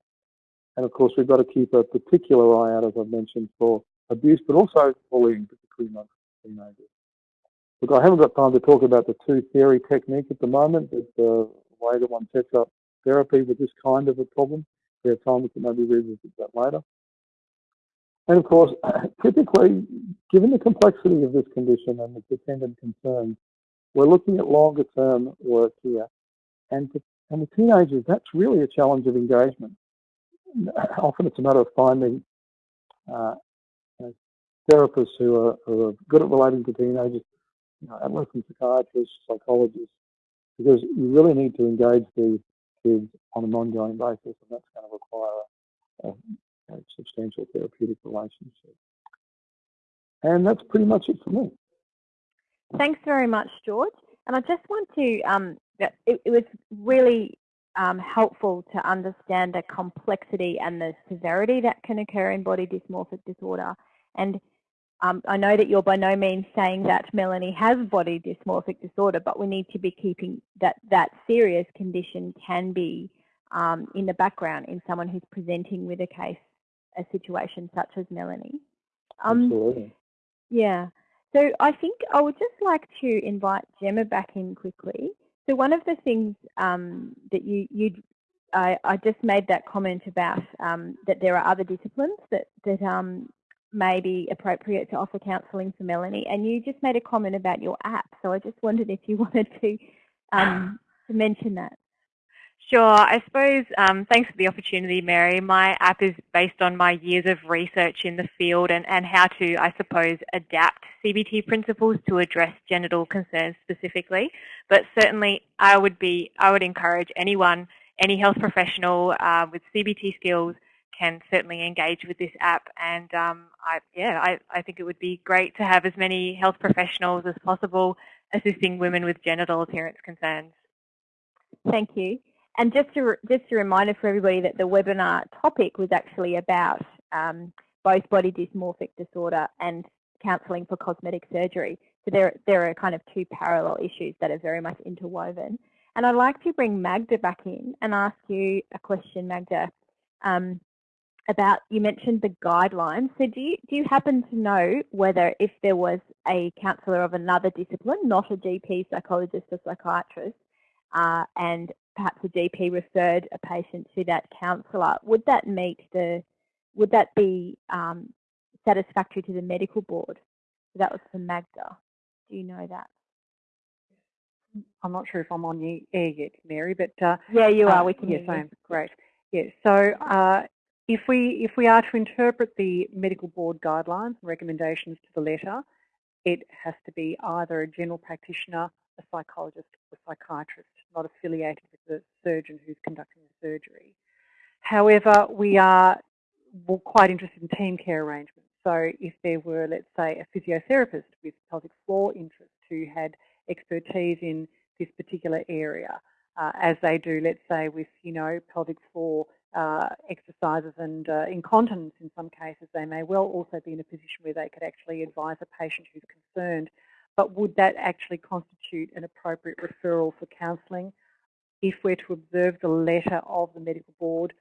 And of course, we've got to keep a particular eye out, as I've mentioned, for abuse, but also bullying, particularly amongst teenagers. Look, I haven't got time to talk about the two theory technique at the moment. There's the way that one sets up therapy with this kind of a problem. We have time, we can maybe revisit that later. And of course, typically, given the complexity of this condition and the attendant concerns, we're looking at longer term work here. And, to, and with teenagers, that's really a challenge of engagement. Often it's a matter of finding uh, therapists who are, who are, good at relating to teenagers, you know, adolescent psychiatrists, psychologists, because you really need to engage these kids on an ongoing basis, and that's going to require a, a substantial therapeutic relationship. And that's pretty much it for me. Thanks very much, George. And I just want to, um, it, it, was really um, helpful to understand the complexity and the severity that can occur in body dysmorphic disorder. And um, I know that you're by no means saying that Melanie has body dysmorphic disorder, but we need to be keeping that that serious condition can be um, in the background in someone who's presenting with a case a situation such as Melanie. Um, Absolutely. Yeah. So I think I would just like to invite Gemma back in quickly. So one of the things um, that you you I, I, just made that comment about um, that there are other disciplines that that um, may be appropriate to offer counselling for Melanie, and you just made a comment about your app. So I just wondered if you wanted to um, to mention that. Sure. I suppose, um, thanks for the opportunity, Mary. My app is based on my years of research in the field and, and how to, I suppose, adapt CBT principles to address genital concerns specifically. But certainly, I would be, I would encourage anyone, any health professional uh, with CBT skills can certainly engage with this app. And um, I, yeah, I, I think it would be great to have as many health professionals as possible assisting women with genital appearance concerns. Thank you. And just a, just a reminder for everybody that the webinar topic was actually about um, both body dysmorphic disorder and counselling for cosmetic surgery. So there, there are kind of two parallel issues that are very much interwoven. And I'd like to bring Magda back in and ask you a question, Magda, um, about, you mentioned the guidelines. So do you, do you happen to know whether if there was a counsellor of another discipline, not a GP, psychologist or psychiatrist, uh, and perhaps a GP referred a patient to that counsellor, would that meet the, would that be um, satisfactory to the medical board? So that was for Magda. Do you know that? I'm not sure if I'm on the air yet, Mary, but uh, yeah, you are. Uh, we can. Yes, I am. Great. Yes. So uh, if we if we are to interpret the medical board guidelines and recommendations to the letter, it has to be either a general practitioner, a psychologist, or psychiatrist not affiliated with the surgeon who's conducting the surgery. However, we are quite interested in team care arrangements. So if there were, let's say, a physiotherapist with pelvic floor interest who had expertise in this particular area, uh, as they do, let's say, with, you know, pelvic floor uh, exercises and uh, incontinence in some cases, they may well also be in a position where they could actually advise a patient who's concerned but would that actually constitute an appropriate referral for counselling? If we're to observe the letter of the medical board,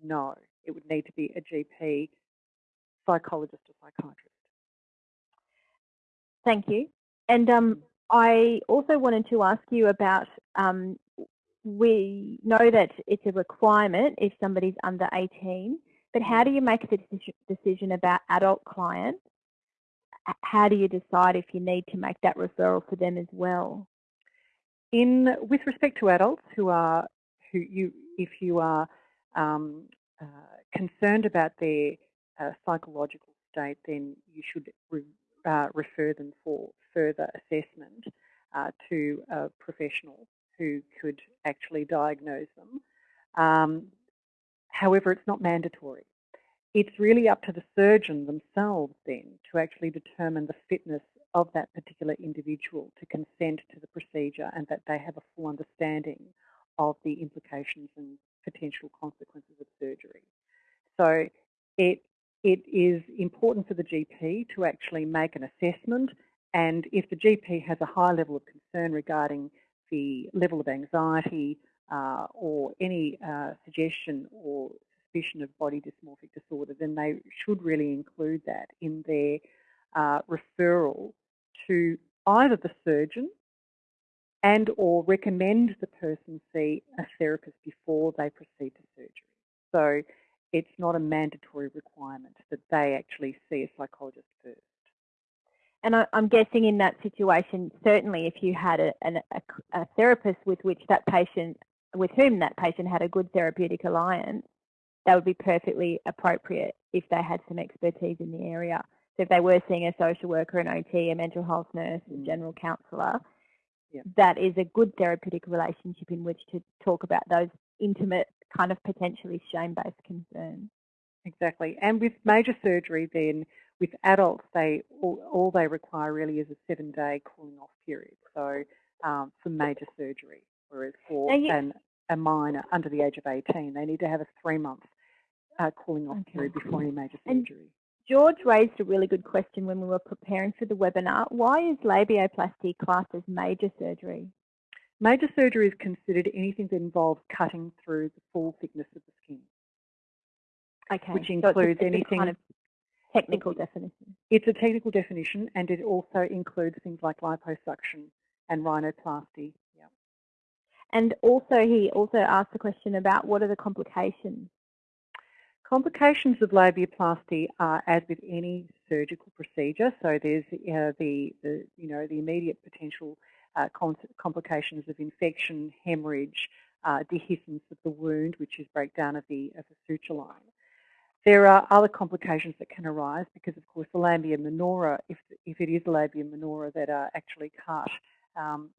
no. It would need to be a GP, psychologist or psychiatrist. Thank you. And um, I also wanted to ask you about, um, we know that it's a requirement if somebody's under 18, but how do you make the decision about adult clients? How do you decide if you need to make that referral for them as well? In with respect to adults who are who you if you are um, uh, concerned about their uh, psychological state, then you should re, uh, refer them for further assessment uh, to a professional who could actually diagnose them. Um, however, it's not mandatory. It's really up to the surgeon themselves then to actually determine the fitness of that particular individual to consent to the procedure and that they have a full understanding of the implications and potential consequences of surgery. So it, it is important for the GP to actually make an assessment and if the GP has a high level of concern regarding the level of anxiety uh, or any uh, suggestion or suspicion of body dysmorphic disorder, then they should really include that in their uh, referral to either the surgeon and or recommend the person see a therapist before they proceed to surgery. So it's not a mandatory requirement that they actually see a psychologist first. And I, am guessing in that situation, certainly if you had a, a, a, therapist with which that patient, with whom that patient had a good therapeutic alliance, that would be perfectly appropriate if they had some expertise in the area. So if they were seeing a social worker, an OT, a mental health nurse, a mm. general counsellor, yeah. that is a good therapeutic relationship in which to talk about those intimate kind of potentially shame-based concerns. Exactly. And with major surgery then, with adults, they all, all they require really is a seven-day cooling off period. So um, for major surgery, whereas for you, an, a minor under the age of 18, they need to have a three-month uh, cooling off okay. period before any major surgery. And George raised a really good question when we were preparing for the webinar. Why is labioplasty classed as major surgery? Major surgery is considered anything that involves cutting through the full thickness of the skin. Okay. Which includes so anything kind of technical definition. It's a technical definition and it also includes things like liposuction and rhinoplasty. Yeah. And also he also asked the question about what are the complications? Complications of labiaplasty are as with any surgical procedure. So there's uh, the, the, you know, the immediate potential uh, complications of infection, hemorrhage, uh, dehiscence of the wound, which is breakdown of the, of the suture line. There are other complications that can arise because, of course, the labia minora, if, if it is a labia minora that are actually cut, um,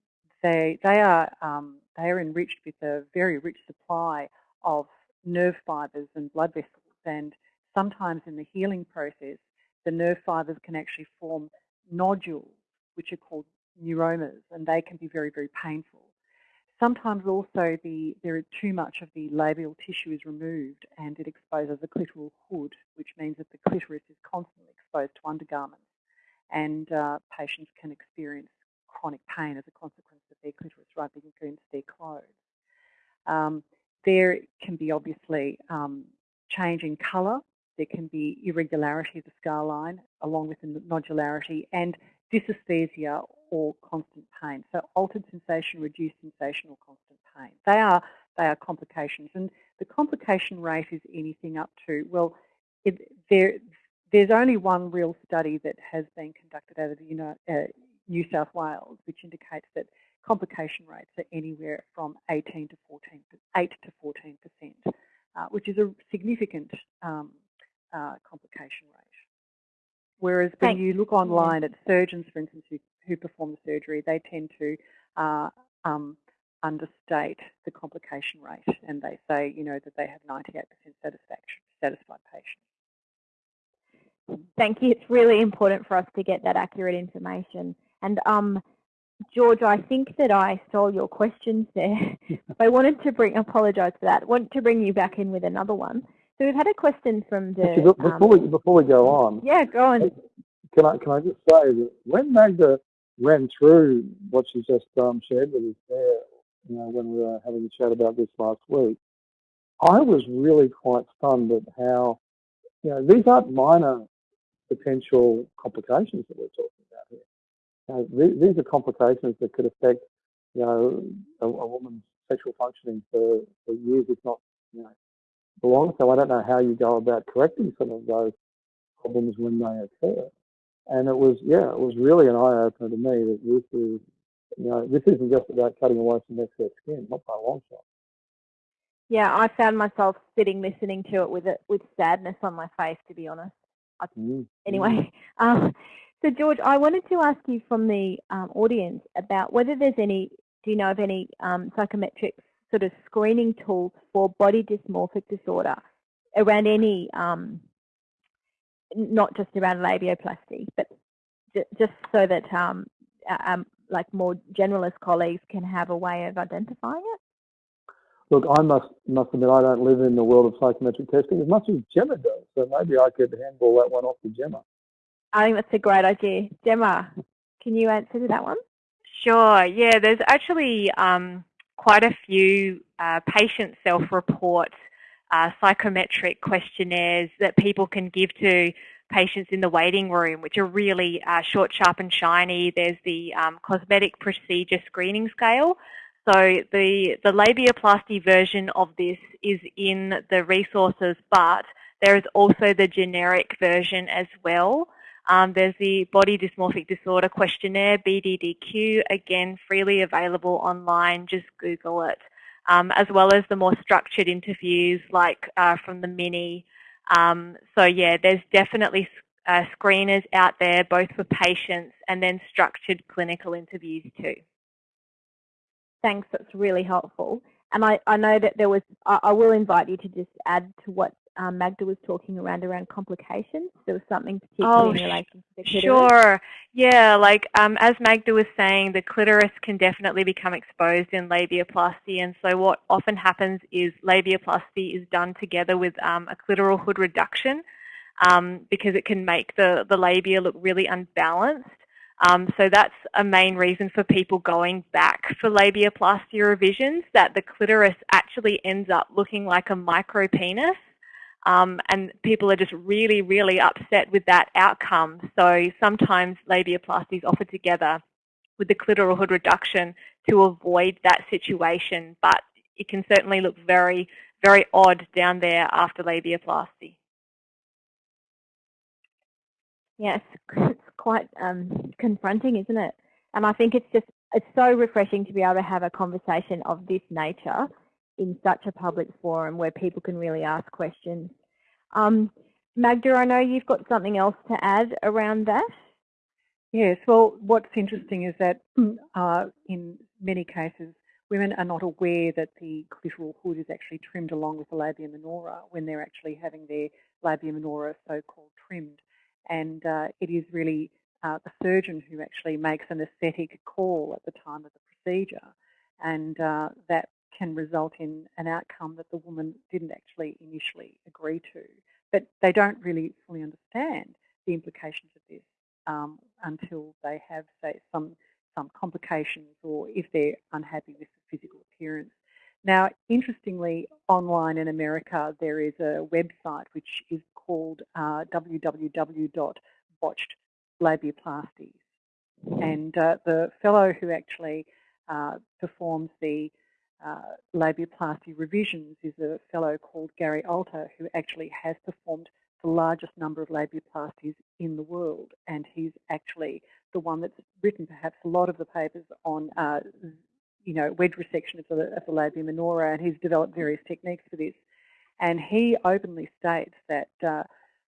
they, they, are, um, they are enriched with a very rich supply of nerve fibres and blood vessels. And sometimes in the healing process, the nerve fibres can actually form nodules, which are called neuromas, and they can be very, very painful. Sometimes also the, there too much of the labial tissue is removed and it exposes the clitoral hood, which means that the clitoris is constantly exposed to undergarments and uh, patients can experience chronic pain as a consequence of their clitoris rubbing against their clothes. Um, there can be obviously um, change in colour, there can be irregularity of the scar line along with the nodularity and dysesthesia or constant pain. So altered sensation, reduced sensation or constant pain. They are, they are complications and the complication rate is anything up to, well, it, there, there's only one real study that has been conducted out of the you know, uh, New South Wales which indicates that complication rates are anywhere from 18 to 14, 8 to 14 percent, uh, which is a significant um, uh, complication rate. Whereas when Thanks. you look online at surgeons, for instance, who, who perform the surgery, they tend to uh, um, understate the complication rate and they say, you know, that they have 98% satisfaction, satisfied patients. Thank you. It's really important for us to get that accurate information. And um, George, I think that I stole your questions there. I wanted to bring, apologise for that, want to bring you back in with another one. So we've had a question from the... Actually, before, um, we, before we go on... Yeah, go on. Can I, can I just say that when Magda ran through what she just um, shared with us there, you know, when we were having a chat about this last week, I was really quite stunned at how, you know, these aren't minor potential complications that we're talking about here. You know, these are complications that could affect, you know, a, a woman's sexual functioning for, for years, if not, you know, long. So I don't know how you go about correcting some of those problems when they occur. And it was, yeah, it was really an eye opener to me that this is, you know, this isn't just about cutting away some excess skin, not by a long shot. Yeah, I found myself sitting listening to it with it with sadness on my face, to be honest. I, mm. Anyway, um, so George, I wanted to ask you from the um, audience about whether there's any, do you know of any um, psychometric sort of screening tools for body dysmorphic disorder around any, um, not just around labioplasty, but just so that um, um, like more generalist colleagues can have a way of identifying it? Look, I must must admit I don't live in the world of psychometric testing as much as Gemma does, so maybe I could handball that one off to Gemma. I think that's a great idea. Gemma, can you answer to that one? Sure. Yeah, there's actually um, quite a few uh, patient self-report uh, psychometric questionnaires that people can give to patients in the waiting room, which are really uh, short, sharp and shiny. There's the um, cosmetic procedure screening scale. So the, the labiaplasty version of this is in the resources, but there is also the generic version as well. Um, there's the Body Dysmorphic Disorder Questionnaire, BDDQ, again, freely available online, just Google it. Um, as well as the more structured interviews like uh, from the Mini. Um, so yeah, there's definitely uh, screeners out there, both for patients and then structured clinical interviews too. Thanks, that's really helpful. And I, I know that there was, I, I will invite you to just add to what um, Magda was talking around around complications. There was something particularly oh, in relation to the clitoris. Sure. Yeah, like um, as Magda was saying, the clitoris can definitely become exposed in labiaplasty. And so what often happens is labiaplasty is done together with um, a clitoral hood reduction um, because it can make the, the labia look really unbalanced. Um, so that's a main reason for people going back for labiaplasty revisions, that the clitoris actually ends up looking like a micro penis. Um, and people are just really, really upset with that outcome. So sometimes labiaplasty is offered together with the clitoral hood reduction to avoid that situation, but it can certainly look very, very odd down there after labiaplasty. Yes, it's quite um, confronting, isn't it? And I think it's just, it's so refreshing to be able to have a conversation of this nature in such a public forum where people can really ask questions. Um, Magda, I know you've got something else to add around that. Yes, well, what's interesting is that uh, in many cases, women are not aware that the clitoral hood is actually trimmed along with the labia minora when they're actually having their labia minora so-called trimmed and uh, it is really uh, the surgeon who actually makes an aesthetic call at the time of the procedure, and uh, that can result in an outcome that the woman didn't actually initially agree to. But they don't really fully understand the implications of this um, until they have, say, some some complications or if they're unhappy with the physical appearance. Now, interestingly, online in America, there is a website which is called uh, www.botchedlabiaplasties. And uh, the fellow who actually uh, performs the uh, labiaplasty revisions is a fellow called Gary Alter, who actually has performed the largest number of labiaplasties in the world. And he's actually the one that's written perhaps a lot of the papers on uh, you know, wedge resection of the, of the labia minora, and he's developed various techniques for this. And he openly states that uh,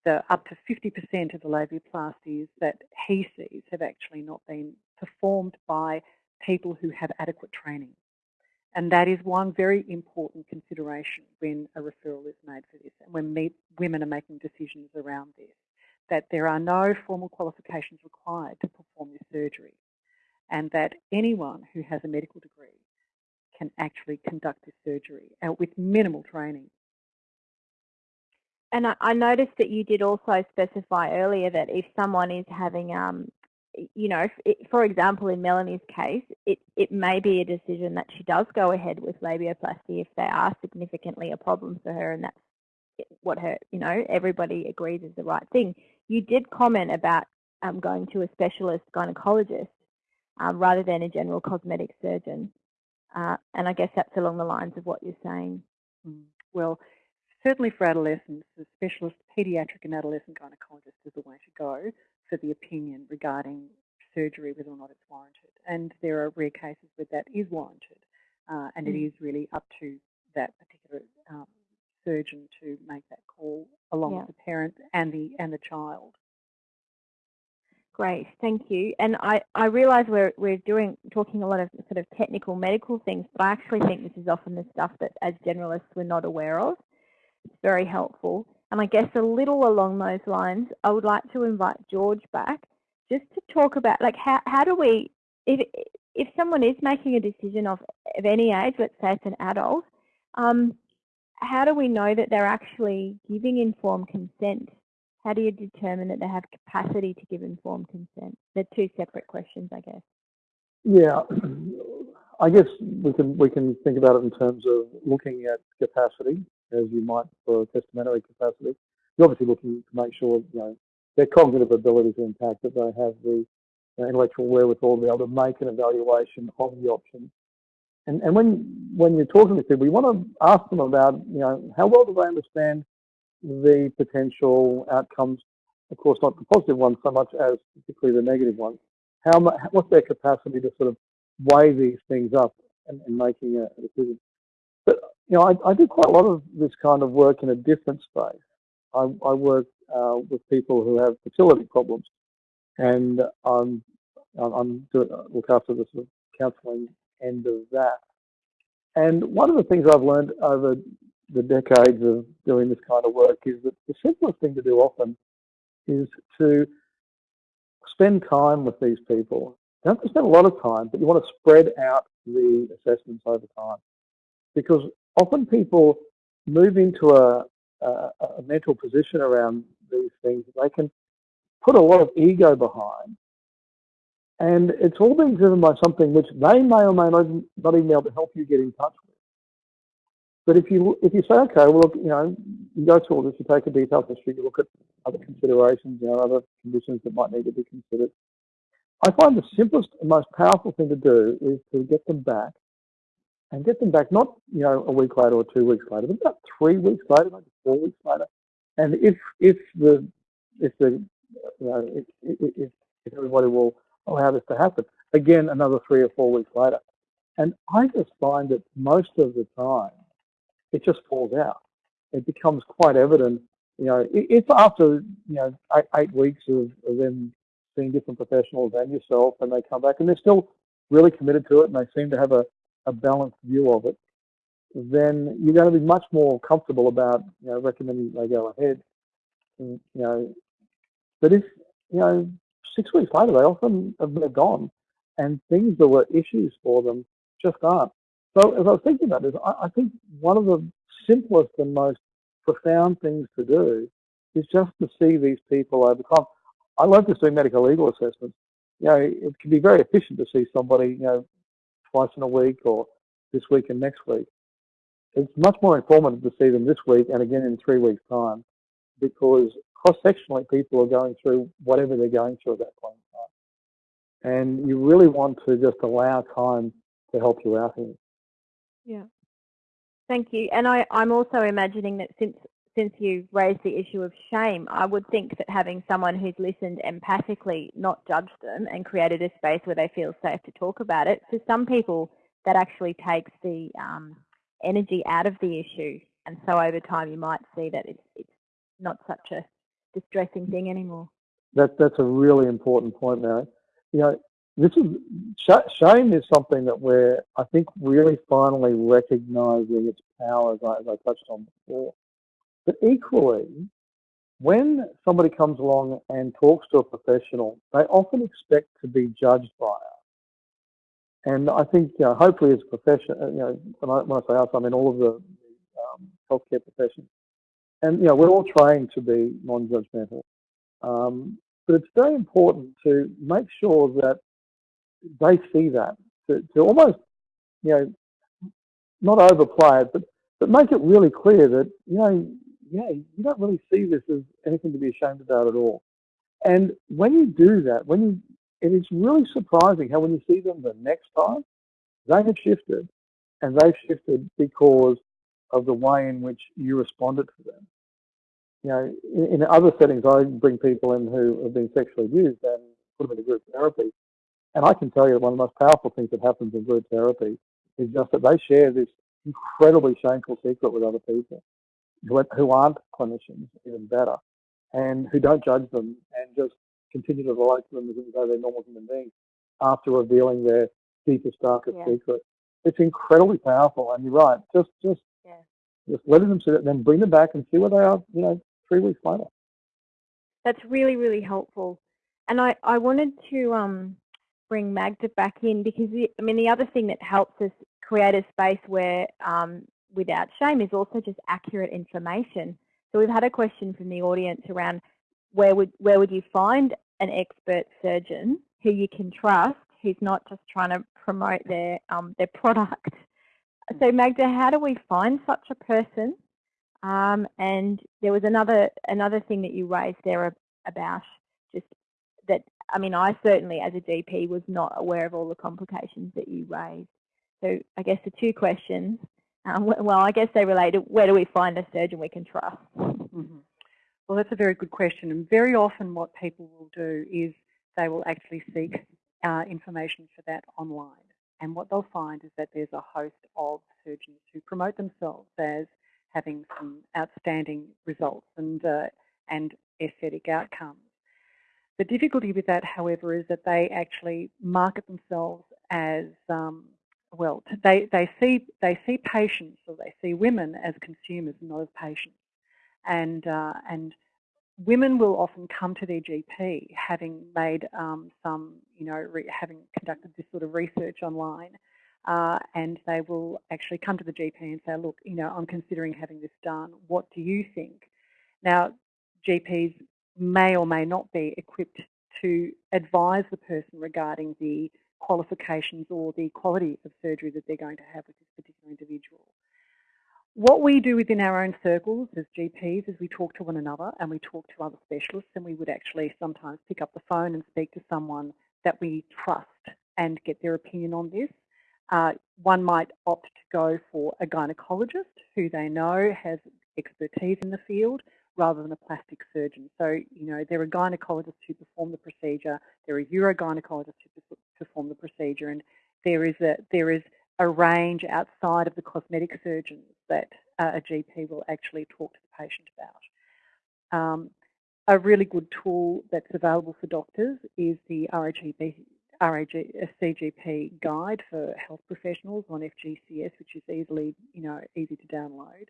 the up to 50% of the labiaplasties that he sees have actually not been performed by people who have adequate training. And that is one very important consideration when a referral is made for this and when women are making decisions around this, that there are no formal qualifications required to perform this surgery and that anyone who has a medical degree can actually conduct this surgery uh, with minimal training. And I, noticed that you did also specify earlier that if someone is having um, you know, it, for example, in Melanie's case, it, it may be a decision that she does go ahead with labioplasty if they are significantly a problem for her and that's what her, you know, everybody agrees is the right thing. You did comment about um, going to a specialist gynecologist um, rather than a general cosmetic surgeon. Uh, and I guess that's along the lines of what you're saying. Mm. Well, certainly for adolescents, a specialist paediatric and adolescent gynecologist is the way to go for the opinion regarding surgery, whether or not it's warranted. And there are rare cases where that is warranted, uh, and mm. it is really up to that particular um, surgeon to make that call along yeah. with the parent and the and the child. Great, thank you. And I, I realise we're we're doing talking a lot of sort of technical medical things, but I actually think this is often the stuff that as generalists we're not aware of. It's very helpful. And I guess a little along those lines, I would like to invite George back just to talk about like how, how do we, if, if someone is making a decision of, of any age, let's say it's an adult, um, how do we know that they're actually giving informed consent? How do you determine that they have capacity to give informed consent? They're two separate questions, I guess. Yeah, I guess we can we can think about it in terms of looking at capacity as you might for testamentary capacity. You're obviously looking to make sure you know their cognitive abilities are intact, that they have the intellectual wherewithal to be able to make an evaluation of the options. And, and when when you're talking to people, you want to ask them about you know how well do they understand the potential outcomes. Of course, not the positive ones so much as particularly the negative ones. How much, what's their capacity to sort of weigh these things up and, and making a, decision? But you know, I, I, do quite a lot of this kind of work in a different space. I, I work uh, with people who have fertility problems, and I'm I'm doing look after the sort of counselling end of that. And one of the things I've learned over the decades of doing this kind of work is that the simplest thing to do often is to spend time with these people. Don't have to spend a lot of time, but you want to spread out the assessments over time because often people move into a, a, a mental position around these things. They can put a lot of ego behind, and it's all being driven by something which they may or may not, not even be able to help you get in touch with. But if you if you say, okay, well, look, you know, you go through all this, you take a detailed history, you look at other considerations, you know, other conditions that might need to be considered. I find the simplest and most powerful thing to do is to get them back and get them back not you know a week later or two weeks later, but about three weeks later, maybe four weeks later. And if if the if the you know if, if, if everybody will allow this to happen, again another three or four weeks later. And I just find that most of the time it just falls out. It becomes quite evident, you know, if after you know eight, eight weeks of, of them seeing different professionals and yourself, and they come back and they're still really committed to it, and they seem to have a a balanced view of it, then you're going to be much more comfortable about you know recommending they go ahead. And, you know, but if you know six weeks later they often have been gone, and things that were issues for them just aren't. So as I was thinking about this, I, I think one of the simplest and most profound things to do is just to see these people over time. I love just doing medical legal assessments. You know, it can be very efficient to see somebody, you know, twice in a week or this week and next week. It's much more informative to see them this week and again in three weeks' time because cross-sectionally people are going through whatever they're going through at that point in time. And you really want to just allow time to help you out here. Yeah. Thank you. And I, I'm also imagining that since since you raised the issue of shame, I would think that having someone who's listened empathically, not judged them, and created a space where they feel safe to talk about it, for some people that actually takes the um, energy out of the issue. And so over time you might see that it's, it's not such a distressing thing anymore. That, that's a really important point, Mary. You know, this is shame is something that we're, I think, really finally recognizing its power, as I, as I touched on before. But equally, when somebody comes along and talks to a professional, they often expect to be judged by us. And I think, you know, hopefully as a profession, uh, you know, when I, when I say us, I mean all of the um, healthcare professions. And, you know, we're all trained to be non-judgmental. Um, but it's very important to make sure that they see that, to, to almost, you know, not overplay it, but, but make it really clear that, you know, yeah, you don't really see this as anything to be ashamed about at all. And when you do that, when you, it is really surprising how when you see them the next time, they have shifted, and they've shifted because of the way in which you responded to them. You know, in, in other settings, I bring people in who have been sexually abused and put them into group therapy. And I can tell you that one of the most powerful things that happens in group therapy is just that they share this incredibly shameful secret with other people who, who aren't clinicians, even better, and who don't judge them and just continue to relate to them as though they're normal human beings after revealing their deepest, darkest yeah. secret. It's incredibly powerful, and you're right. Just, just, yeah. just letting them sit, then bring them back and see where they are. You know, three weeks later. That's really, really helpful. And I, I wanted to um, bring Magda back in because the, I mean the other thing that helps us create a space where um, without shame is also just accurate information. So we've had a question from the audience around where would where would you find an expert surgeon who you can trust, who's not just trying to promote their um, their product. So Magda, how do we find such a person? Um, and there was another another thing that you raised there about just that. I mean, I certainly, as a GP, was not aware of all the complications that you raised. So I guess the two questions um, well, I guess they relate to where do we find a surgeon we can trust? Mm -hmm. Well, that's a very good question. And very often what people will do is they will actually seek uh, information for that online. And what they'll find is that there's a host of surgeons who promote themselves as having some outstanding results and, uh, and aesthetic outcomes. The difficulty with that, however, is that they actually market themselves as um, well, they, they, see, they see patients or they see women as consumers, not as patients. And, uh, and women will often come to their GP having made um, some, you know, having conducted this sort of research online. Uh, and they will actually come to the GP and say, look, you know, I'm considering having this done. What do you think? Now, GPs may or may not be equipped to advise the person regarding the qualifications or the quality of surgery that they're going to have with this particular individual. What we do within our own circles as GPs is we talk to one another and we talk to other specialists and we would actually sometimes pick up the phone and speak to someone that we trust and get their opinion on this. Uh, one might opt to go for a gynecologist who they know has expertise in the field rather than a plastic surgeon. So, you know, there are gynecologists who perform the procedure, there are urogynecologists who perform the procedure, and there is a there is a range outside of the cosmetic surgeons that uh, a GP will actually talk to the patient about. Um, a really good tool that's available for doctors is the RAGB, RAG, guide for health professionals on FGCS, which is easily, you know, easy to download.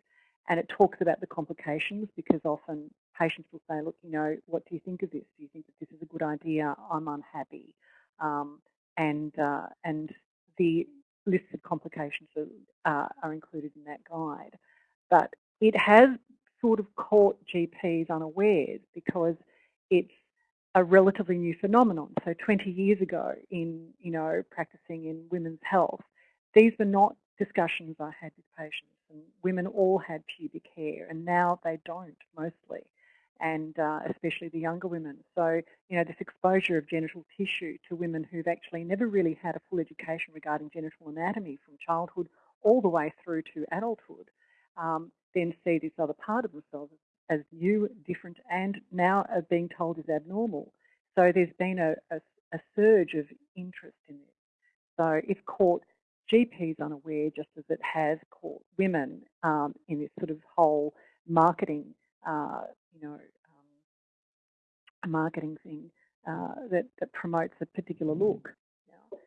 And it talks about the complications because often patients will say, look, you know, what do you think of this? Do you think that this is a good idea? I'm unhappy. Um, and, uh, and the listed complications are, uh, are included in that guide. But it has sort of caught GPs unawares because it's a relatively new phenomenon. So 20 years ago in, you know, practicing in women's health, these were not discussions I had with patients and women all had pubic hair and now they don't mostly and uh, especially the younger women. So, you know, this exposure of genital tissue to women who've actually never really had a full education regarding genital anatomy from childhood all the way through to adulthood, um, then see this other part of themselves as new, different, and now are being told is abnormal. So there's been a, a, a surge of interest in this. So if caught GPs unaware, just as it has caught women um, in this sort of whole marketing, uh, you know, um, marketing thing uh, that, that promotes a particular look.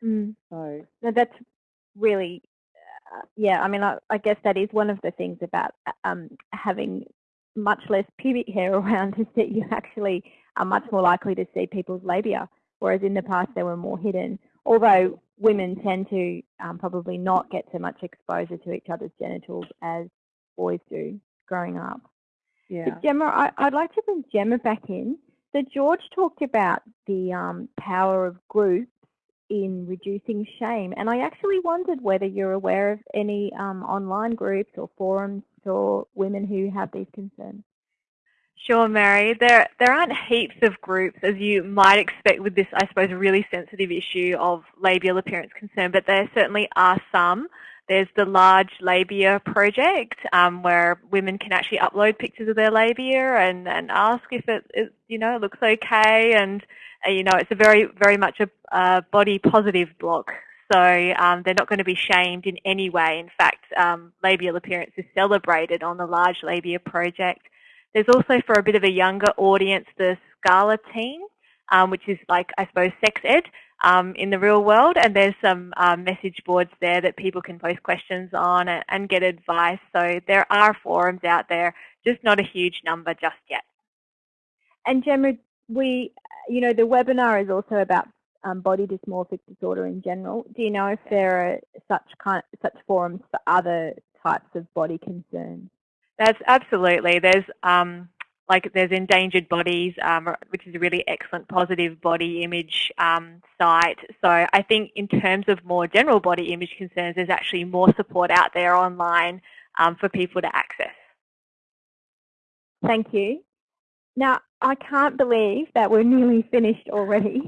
Mm. So no, that's really, uh, yeah. I mean, I, I, guess that is one of the things about uh, um, having much less pubic hair around is that you actually are much more likely to see people's labia, whereas in the past they were more hidden. Although women tend to um, probably not get so much exposure to each other's genitals as boys do growing up. Yeah. But Gemma, I, would like to bring Gemma back in. So George talked about the um, power of groups in reducing shame, and I actually wondered whether you're aware of any um, online groups or forums for women who have these concerns. Sure, Mary. There, there aren't heaps of groups, as you might expect with this, I suppose, really sensitive issue of labial appearance concern, but there certainly are some. There's the Large Labia Project, um, where women can actually upload pictures of their labia and, and ask if it, it you know, looks okay. And, uh, you know, it's a very, very much a, a body positive blog. So um, they're not going to be shamed in any way. In fact, um, labial appearance is celebrated on the Large Labia Project. There's also for a bit of a younger audience the Scala team, um, which is like, I suppose, sex ed um, in the real world. And there's some um, message boards there that people can post questions on and, and get advice. So there are forums out there, just not a huge number just yet. And Gemma, we, you know, the webinar is also about um, body dysmorphic disorder in general. Do you know if there are such kind, such forums for other types of body concerns? That's absolutely. There's um, like there's endangered bodies, um, which is a really excellent positive body image um, site. So I think in terms of more general body image concerns, there's actually more support out there online um, for people to access. Thank you. Now, I can't believe that we're nearly finished already.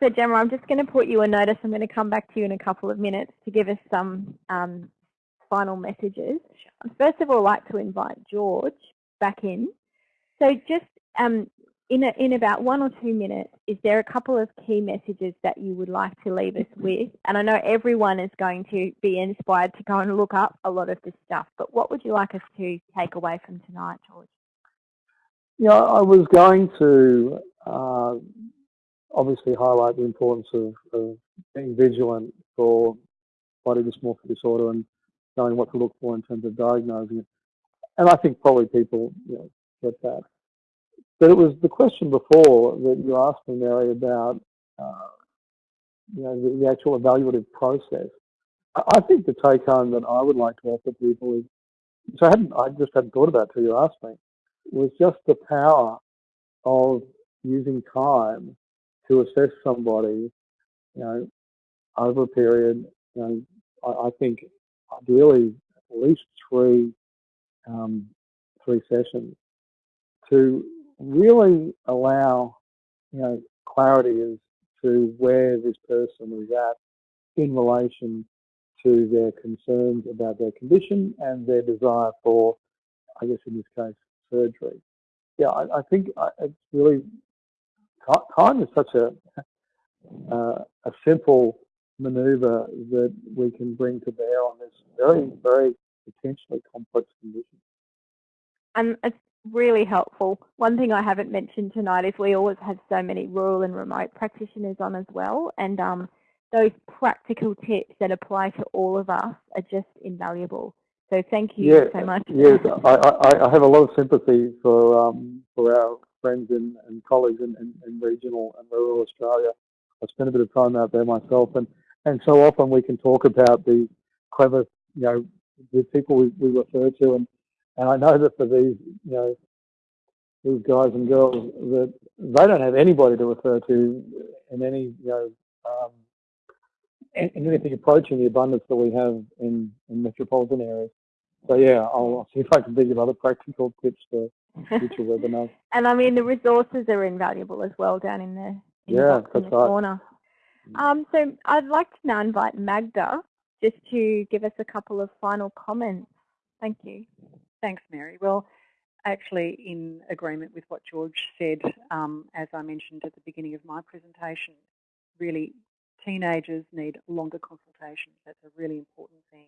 So Gemma, I'm just going to put you a notice. I'm going to come back to you in a couple of minutes to give us some um, final messages. First of all I'd like to invite George back in. So just um, in, a, in about one or two minutes, is there a couple of key messages that you would like to leave us with? And I know everyone is going to be inspired to go and look up a lot of this stuff, but what would you like us to take away from tonight, George? Yeah, I was going to uh, obviously highlight the importance of, of being vigilant for body dysmorphic disorder and knowing what to look for in terms of diagnosing it. And I think probably people you know, get that. But it was the question before that you asked me, Mary, about uh, you know the, the, actual evaluative process. I, think the take home that I would like to offer people is, so I hadn't, I just hadn't thought about until you asked me, was just the power of using time to assess somebody, you know, over a period. You know, I, I think ideally at least three um, three sessions to really allow you know clarity as to where this person is at in relation to their concerns about their condition and their desire for, I guess in this case, surgery. Yeah, I, I think uh, it's really time is such a uh, a simple maneuver that we can bring to bear on this very, very potentially complex condition. And it's really helpful. One thing I haven't mentioned tonight is we always have so many rural and remote practitioners on as well. And um, those practical tips that apply to all of us are just invaluable. So thank you yeah, so much. Yes, I, I, I, have a lot of sympathy for um, for our friends and, and colleagues in, in, in regional and rural Australia. I spent a bit of time out there myself, and and so often we can talk about the clever, you know, the people we, we refer to, and, and I know that for these, you know, these guys and girls, that they don't have anybody to refer to in any, you know, um, in, in anything approaching the abundance that we have in, in metropolitan areas. So yeah, I'll, I'll see if I can think of other practical tips for future webinars. And I mean, the resources are invaluable as well down in the, in yeah, the, in the right. corner. Um, so I'd like to now invite Magda just to give us a couple of final comments. Thank you. Thanks, Mary. Well, actually in agreement with what George said, um, as I mentioned at the beginning of my presentation, really teenagers need longer consultations. That's a really important thing.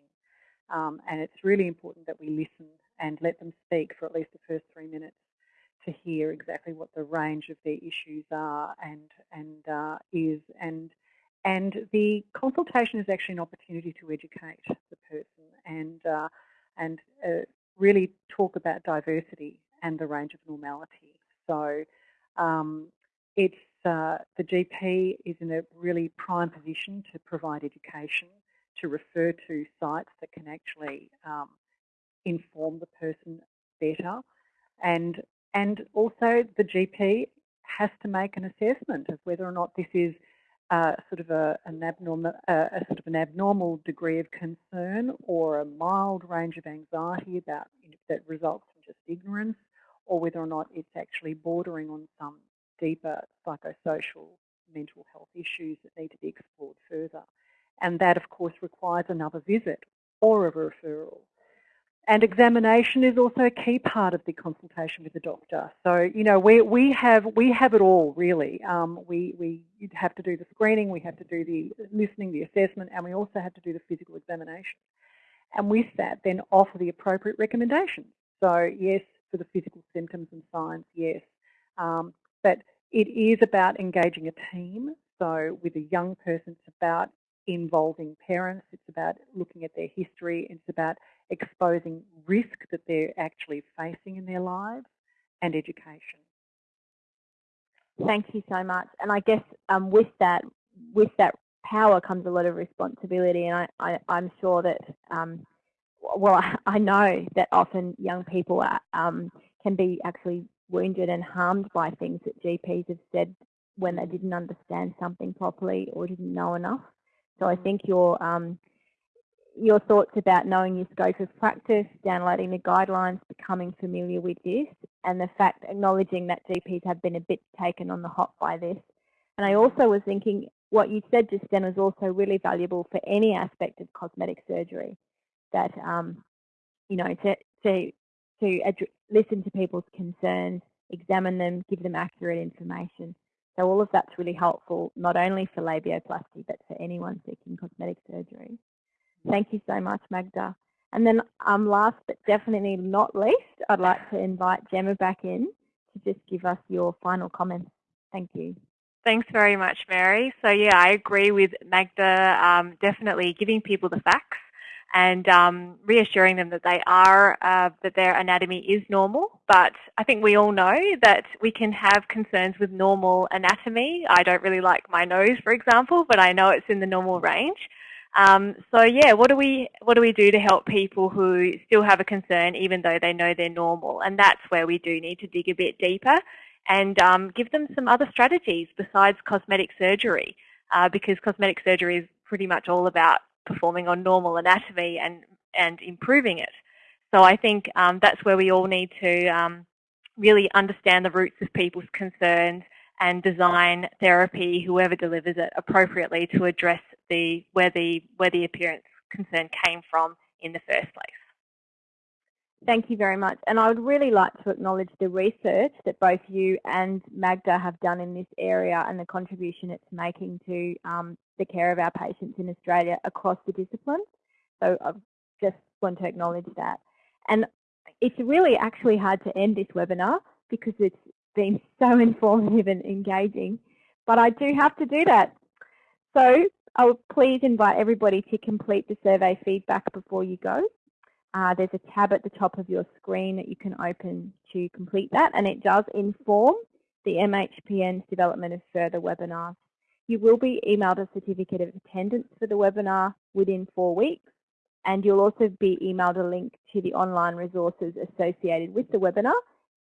Um, and it's really important that we listen and let them speak for at least the first three minutes to hear exactly what the range of their issues are and and uh, is and and the consultation is actually an opportunity to educate the person and, uh, and uh, really talk about diversity and the range of normality. So um, it's uh, the GP is in a really prime position to provide education, to refer to sites that can actually um, inform the person better, and and also the GP has to make an assessment of whether or not this is sort of a, an abnormal, uh, a sort of an abnormal degree of concern or a mild range of anxiety about that results from just ignorance, or whether or not it's actually bordering on some deeper psychosocial mental health issues that need to be explored further. And that, of course, requires another visit or a referral. And examination is also a key part of the consultation with the doctor. So, you know, we, we, have, we have it all, really. Um, we, we have to do the screening, we have to do the listening, the assessment, and we also have to do the physical examination. And with that, then offer the appropriate recommendations. So, yes, for the physical symptoms and signs, yes. Um, but it is about engaging a team. So with a young person, it's about involving parents, it's about looking at their history, it's about exposing risk that they're actually facing in their lives and education. Thank you so much. And I guess um, with that, with that power comes a lot of responsibility, and I, I, am sure that, um, well, I know that often young people are, um, can be actually wounded and harmed by things that GPs have said when they didn't understand something properly or didn't know enough. So I think your um, your thoughts about knowing your scope of practice, downloading the guidelines, becoming familiar with this, and the fact acknowledging that GPs have been a bit taken on the hop by this. And I also was thinking what you said just then was also really valuable for any aspect of cosmetic surgery. That um, you know to to to listen to people's concerns, examine them, give them accurate information. So all of that's really helpful, not only for labioplasty, but for anyone seeking cosmetic surgery. Thank you so much, Magda. And then um, last but definitely not least, I'd like to invite Gemma back in to just give us your final comments. Thank you. Thanks very much, Mary. So yeah, I agree with Magda, um, definitely giving people the facts and um, reassuring them that they are, uh, that their anatomy is normal. But I think we all know that we can have concerns with normal anatomy. I don't really like my nose, for example, but I know it's in the normal range. Um, so yeah, what do we what do we do to help people who still have a concern even though they know they're normal? And that's where we do need to dig a bit deeper and um, give them some other strategies besides cosmetic surgery, uh, because cosmetic surgery is pretty much all about performing on normal anatomy and, and improving it. So I think um, that's where we all need to um, really understand the roots of people's concerns and design therapy, whoever delivers it, appropriately to address the where the where the appearance concern came from in the first place. Thank you very much. And I would really like to acknowledge the research that both you and Magda have done in this area and the contribution it's making to um, the care of our patients in Australia across the disciplines. So I just want to acknowledge that. And it's really actually hard to end this webinar because it's been so informative and engaging, but I do have to do that. So I will please invite everybody to complete the survey feedback before you go. Uh, there's a tab at the top of your screen that you can open to complete that and it does inform the MHPN's development of further webinars. You will be emailed a certificate of attendance for the webinar within four weeks and you'll also be emailed a link to the online resources associated with the webinar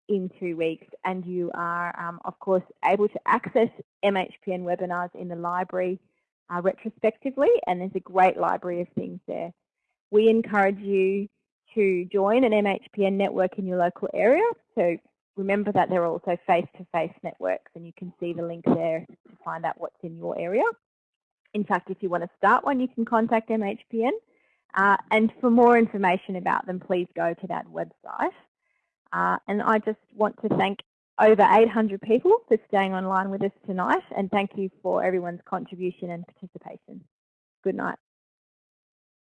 in two weeks and you are um, of course able to access MHPN webinars in the library uh, retrospectively and there's a great library of things there. We encourage you to join an MHPN network in your local area. So remember that there are also face-to-face -face networks and you can see the link there to find out what's in your area. In fact, if you want to start one, you can contact MHPN. Uh, and for more information about them, please go to that website. Uh, and I just want to thank over 800 people for staying online with us tonight and thank you for everyone's contribution and participation. Good night.